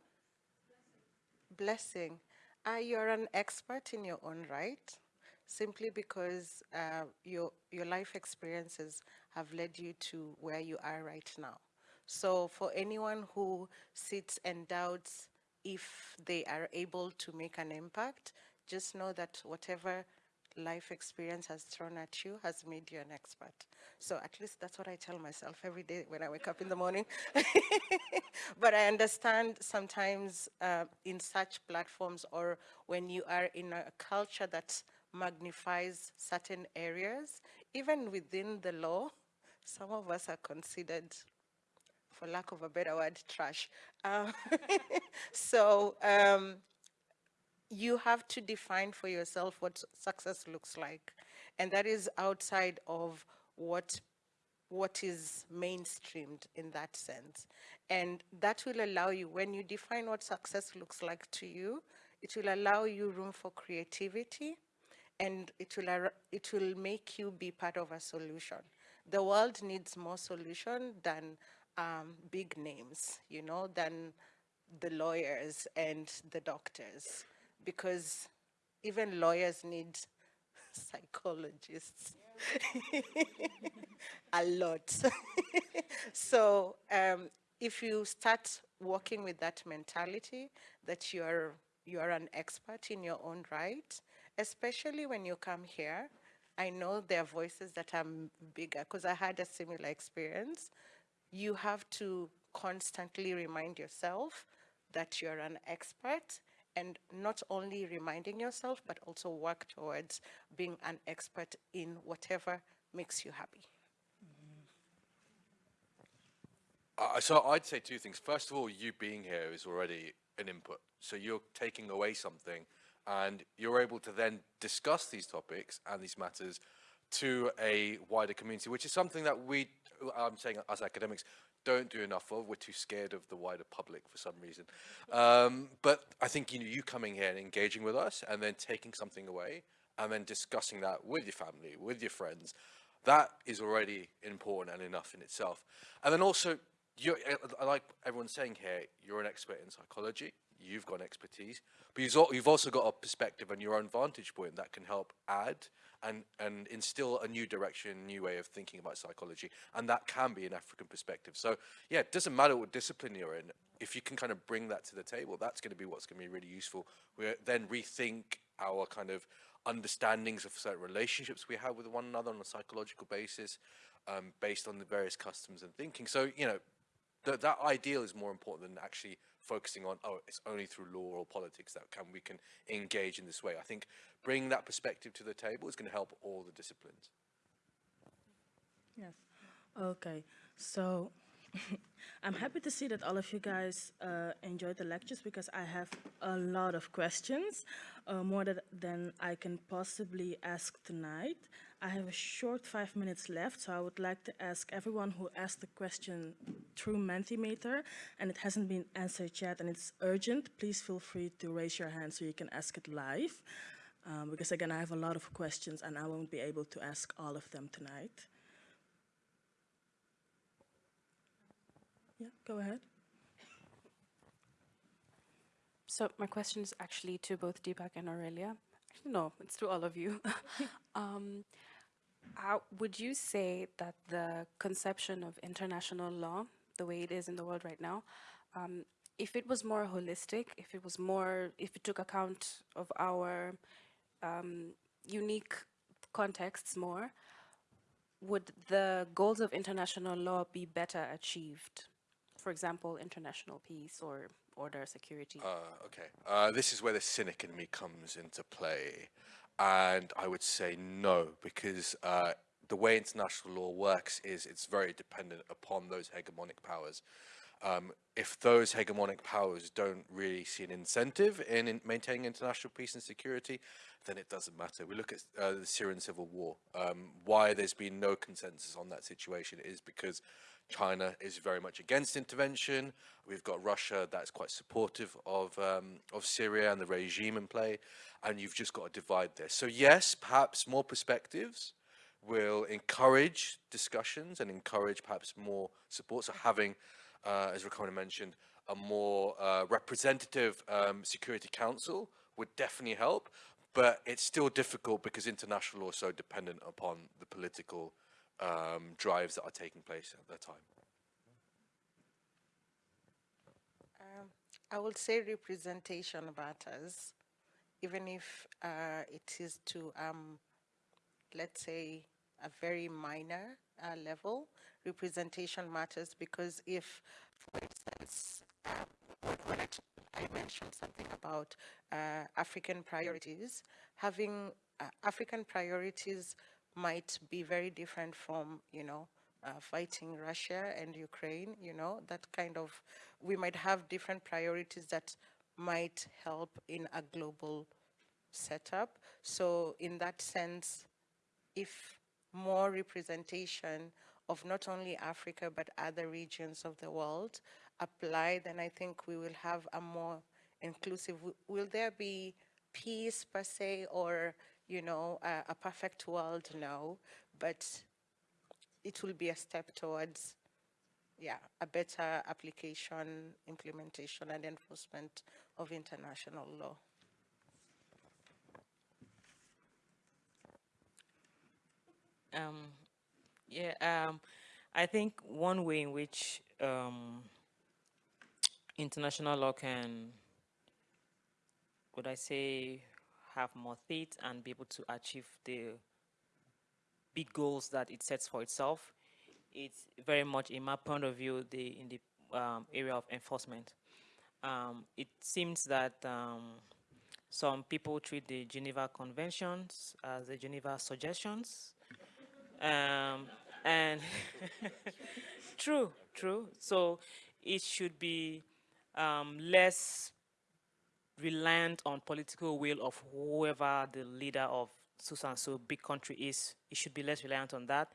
blessing. Uh, you're an expert in your own right, simply because uh, your, your life experiences have led you to where you are right now. So for anyone who sits and doubts if they are able to make an impact, just know that whatever life experience has thrown at you has made you an expert. So at least that's what I tell myself every day when I wake up in the morning. but I understand sometimes uh, in such platforms or when you are in a culture that magnifies certain areas, even within the law, some of us are considered for lack of a better word, trash. Um, so um, you have to define for yourself what success looks like. And that is outside of what what is mainstreamed in that sense. And that will allow you, when you define what success looks like to you, it will allow you room for creativity and it will, it will make you be part of a solution. The world needs more solution than um, big names, you know, than the lawyers and the doctors because even lawyers need psychologists a lot. so um, if you start working with that mentality that you're you're an expert in your own right, especially when you come here, I know there are voices that are bigger because I had a similar experience. You have to constantly remind yourself that you're an expert and not only reminding yourself, but also work towards being an expert in whatever makes you happy. Uh, so I'd say two things. First of all, you being here is already an input. So you're taking away something and you're able to then discuss these topics and these matters to a wider community, which is something that we, I'm saying as academics, don't do enough of. We're too scared of the wider public for some reason. Um, but I think you know, you coming here and engaging with us and then taking something away and then discussing that with your family, with your friends, that is already important and enough in itself. And then also, you like everyone's saying here, you're an expert in psychology, you've got expertise, but you've also got a perspective and your own vantage point that can help add and, and instill a new direction, new way of thinking about psychology. And that can be an African perspective. So yeah, it doesn't matter what discipline you're in. If you can kind of bring that to the table, that's going to be what's going to be really useful. We then rethink our kind of understandings of certain relationships we have with one another on a psychological basis, um, based on the various customs and thinking. So, you know, th that ideal is more important than actually focusing on, oh, it's only through law or politics that can we can engage in this way. I think bringing that perspective to the table is going to help all the disciplines. Yes. Okay. So I'm happy to see that all of you guys uh, enjoyed the lectures because I have a lot of questions, uh, more than I can possibly ask tonight. I have a short five minutes left, so I would like to ask everyone who asked the question through Mentimeter and it hasn't been answered yet and it's urgent, please feel free to raise your hand so you can ask it live. Um, because again, I have a lot of questions and I won't be able to ask all of them tonight. Yeah, go ahead. So my question is actually to both Deepak and Aurelia. No, it's to all of you. um, how, would you say that the conception of international law, the way it is in the world right now, um, if it was more holistic, if it was more, if it took account of our um, unique contexts more, would the goals of international law be better achieved? For example, international peace or order, security? Uh, okay, uh, this is where the cynic in me comes into play. And I would say no, because uh, the way international law works is it's very dependent upon those hegemonic powers. Um, if those hegemonic powers don't really see an incentive in, in, maintaining international peace and security, then it doesn't matter. We look at uh, the Syrian civil war. Um, why there's been no consensus on that situation is because China is very much against intervention. We've got Russia that's quite supportive of um, of Syria and the regime in play, and you've just got a divide there. So yes, perhaps more perspectives will encourage discussions and encourage perhaps more support. So having, uh, as Rakona mentioned, a more uh, representative um, Security Council would definitely help, but it's still difficult because international law is so dependent upon the political um, drives that are taking place at that time. Um, I would say representation matters, even if uh, it is to, um, let's say, a very minor uh, level. Representation matters because if, for instance, um, I mentioned something about uh, African priorities, having uh, African priorities might be very different from, you know, uh, fighting Russia and Ukraine, you know, that kind of, we might have different priorities that might help in a global setup. So in that sense, if more representation of not only Africa but other regions of the world apply, then I think we will have a more inclusive, will there be peace per se or, you know, a, a perfect world? No, but it will be a step towards, yeah, a better application, implementation and enforcement of international law. Um, yeah, um, I think one way in which um, international law can, would I say, have more teeth and be able to achieve the big goals that it sets for itself, it's very much, in my point of view, the in the um, area of enforcement. Um, it seems that um, some people treat the Geneva Conventions as the Geneva Suggestions, um, and true, true. So it should be um, less reliant on political will of whoever the leader of and so big country is. It should be less reliant on that.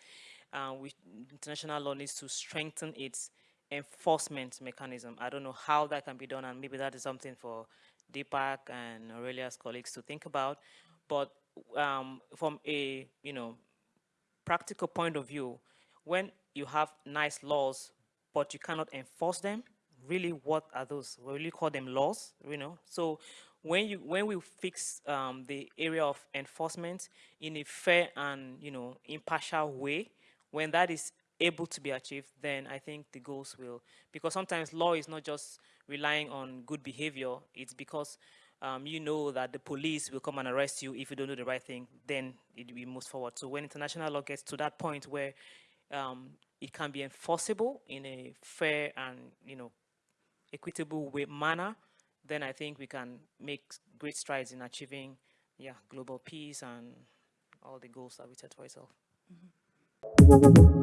Uh, we, international law needs to strengthen its enforcement mechanism. I don't know how that can be done, and maybe that is something for Deepak and Aurelia's colleagues to think about. But um, from a you know practical point of view, when you have nice laws, but you cannot enforce them, really what are those? We really call them laws, you know? So when you when we fix um, the area of enforcement in a fair and you know impartial way, when that is able to be achieved, then I think the goals will. Because sometimes law is not just relying on good behavior; it's because um, you know that the police will come and arrest you if you don't do the right thing, then it will move forward. So when international law gets to that point where um, it can be enforceable in a fair and you know equitable way manner, then I think we can make great strides in achieving yeah global peace and all the goals that we set for ourselves. Mm -hmm.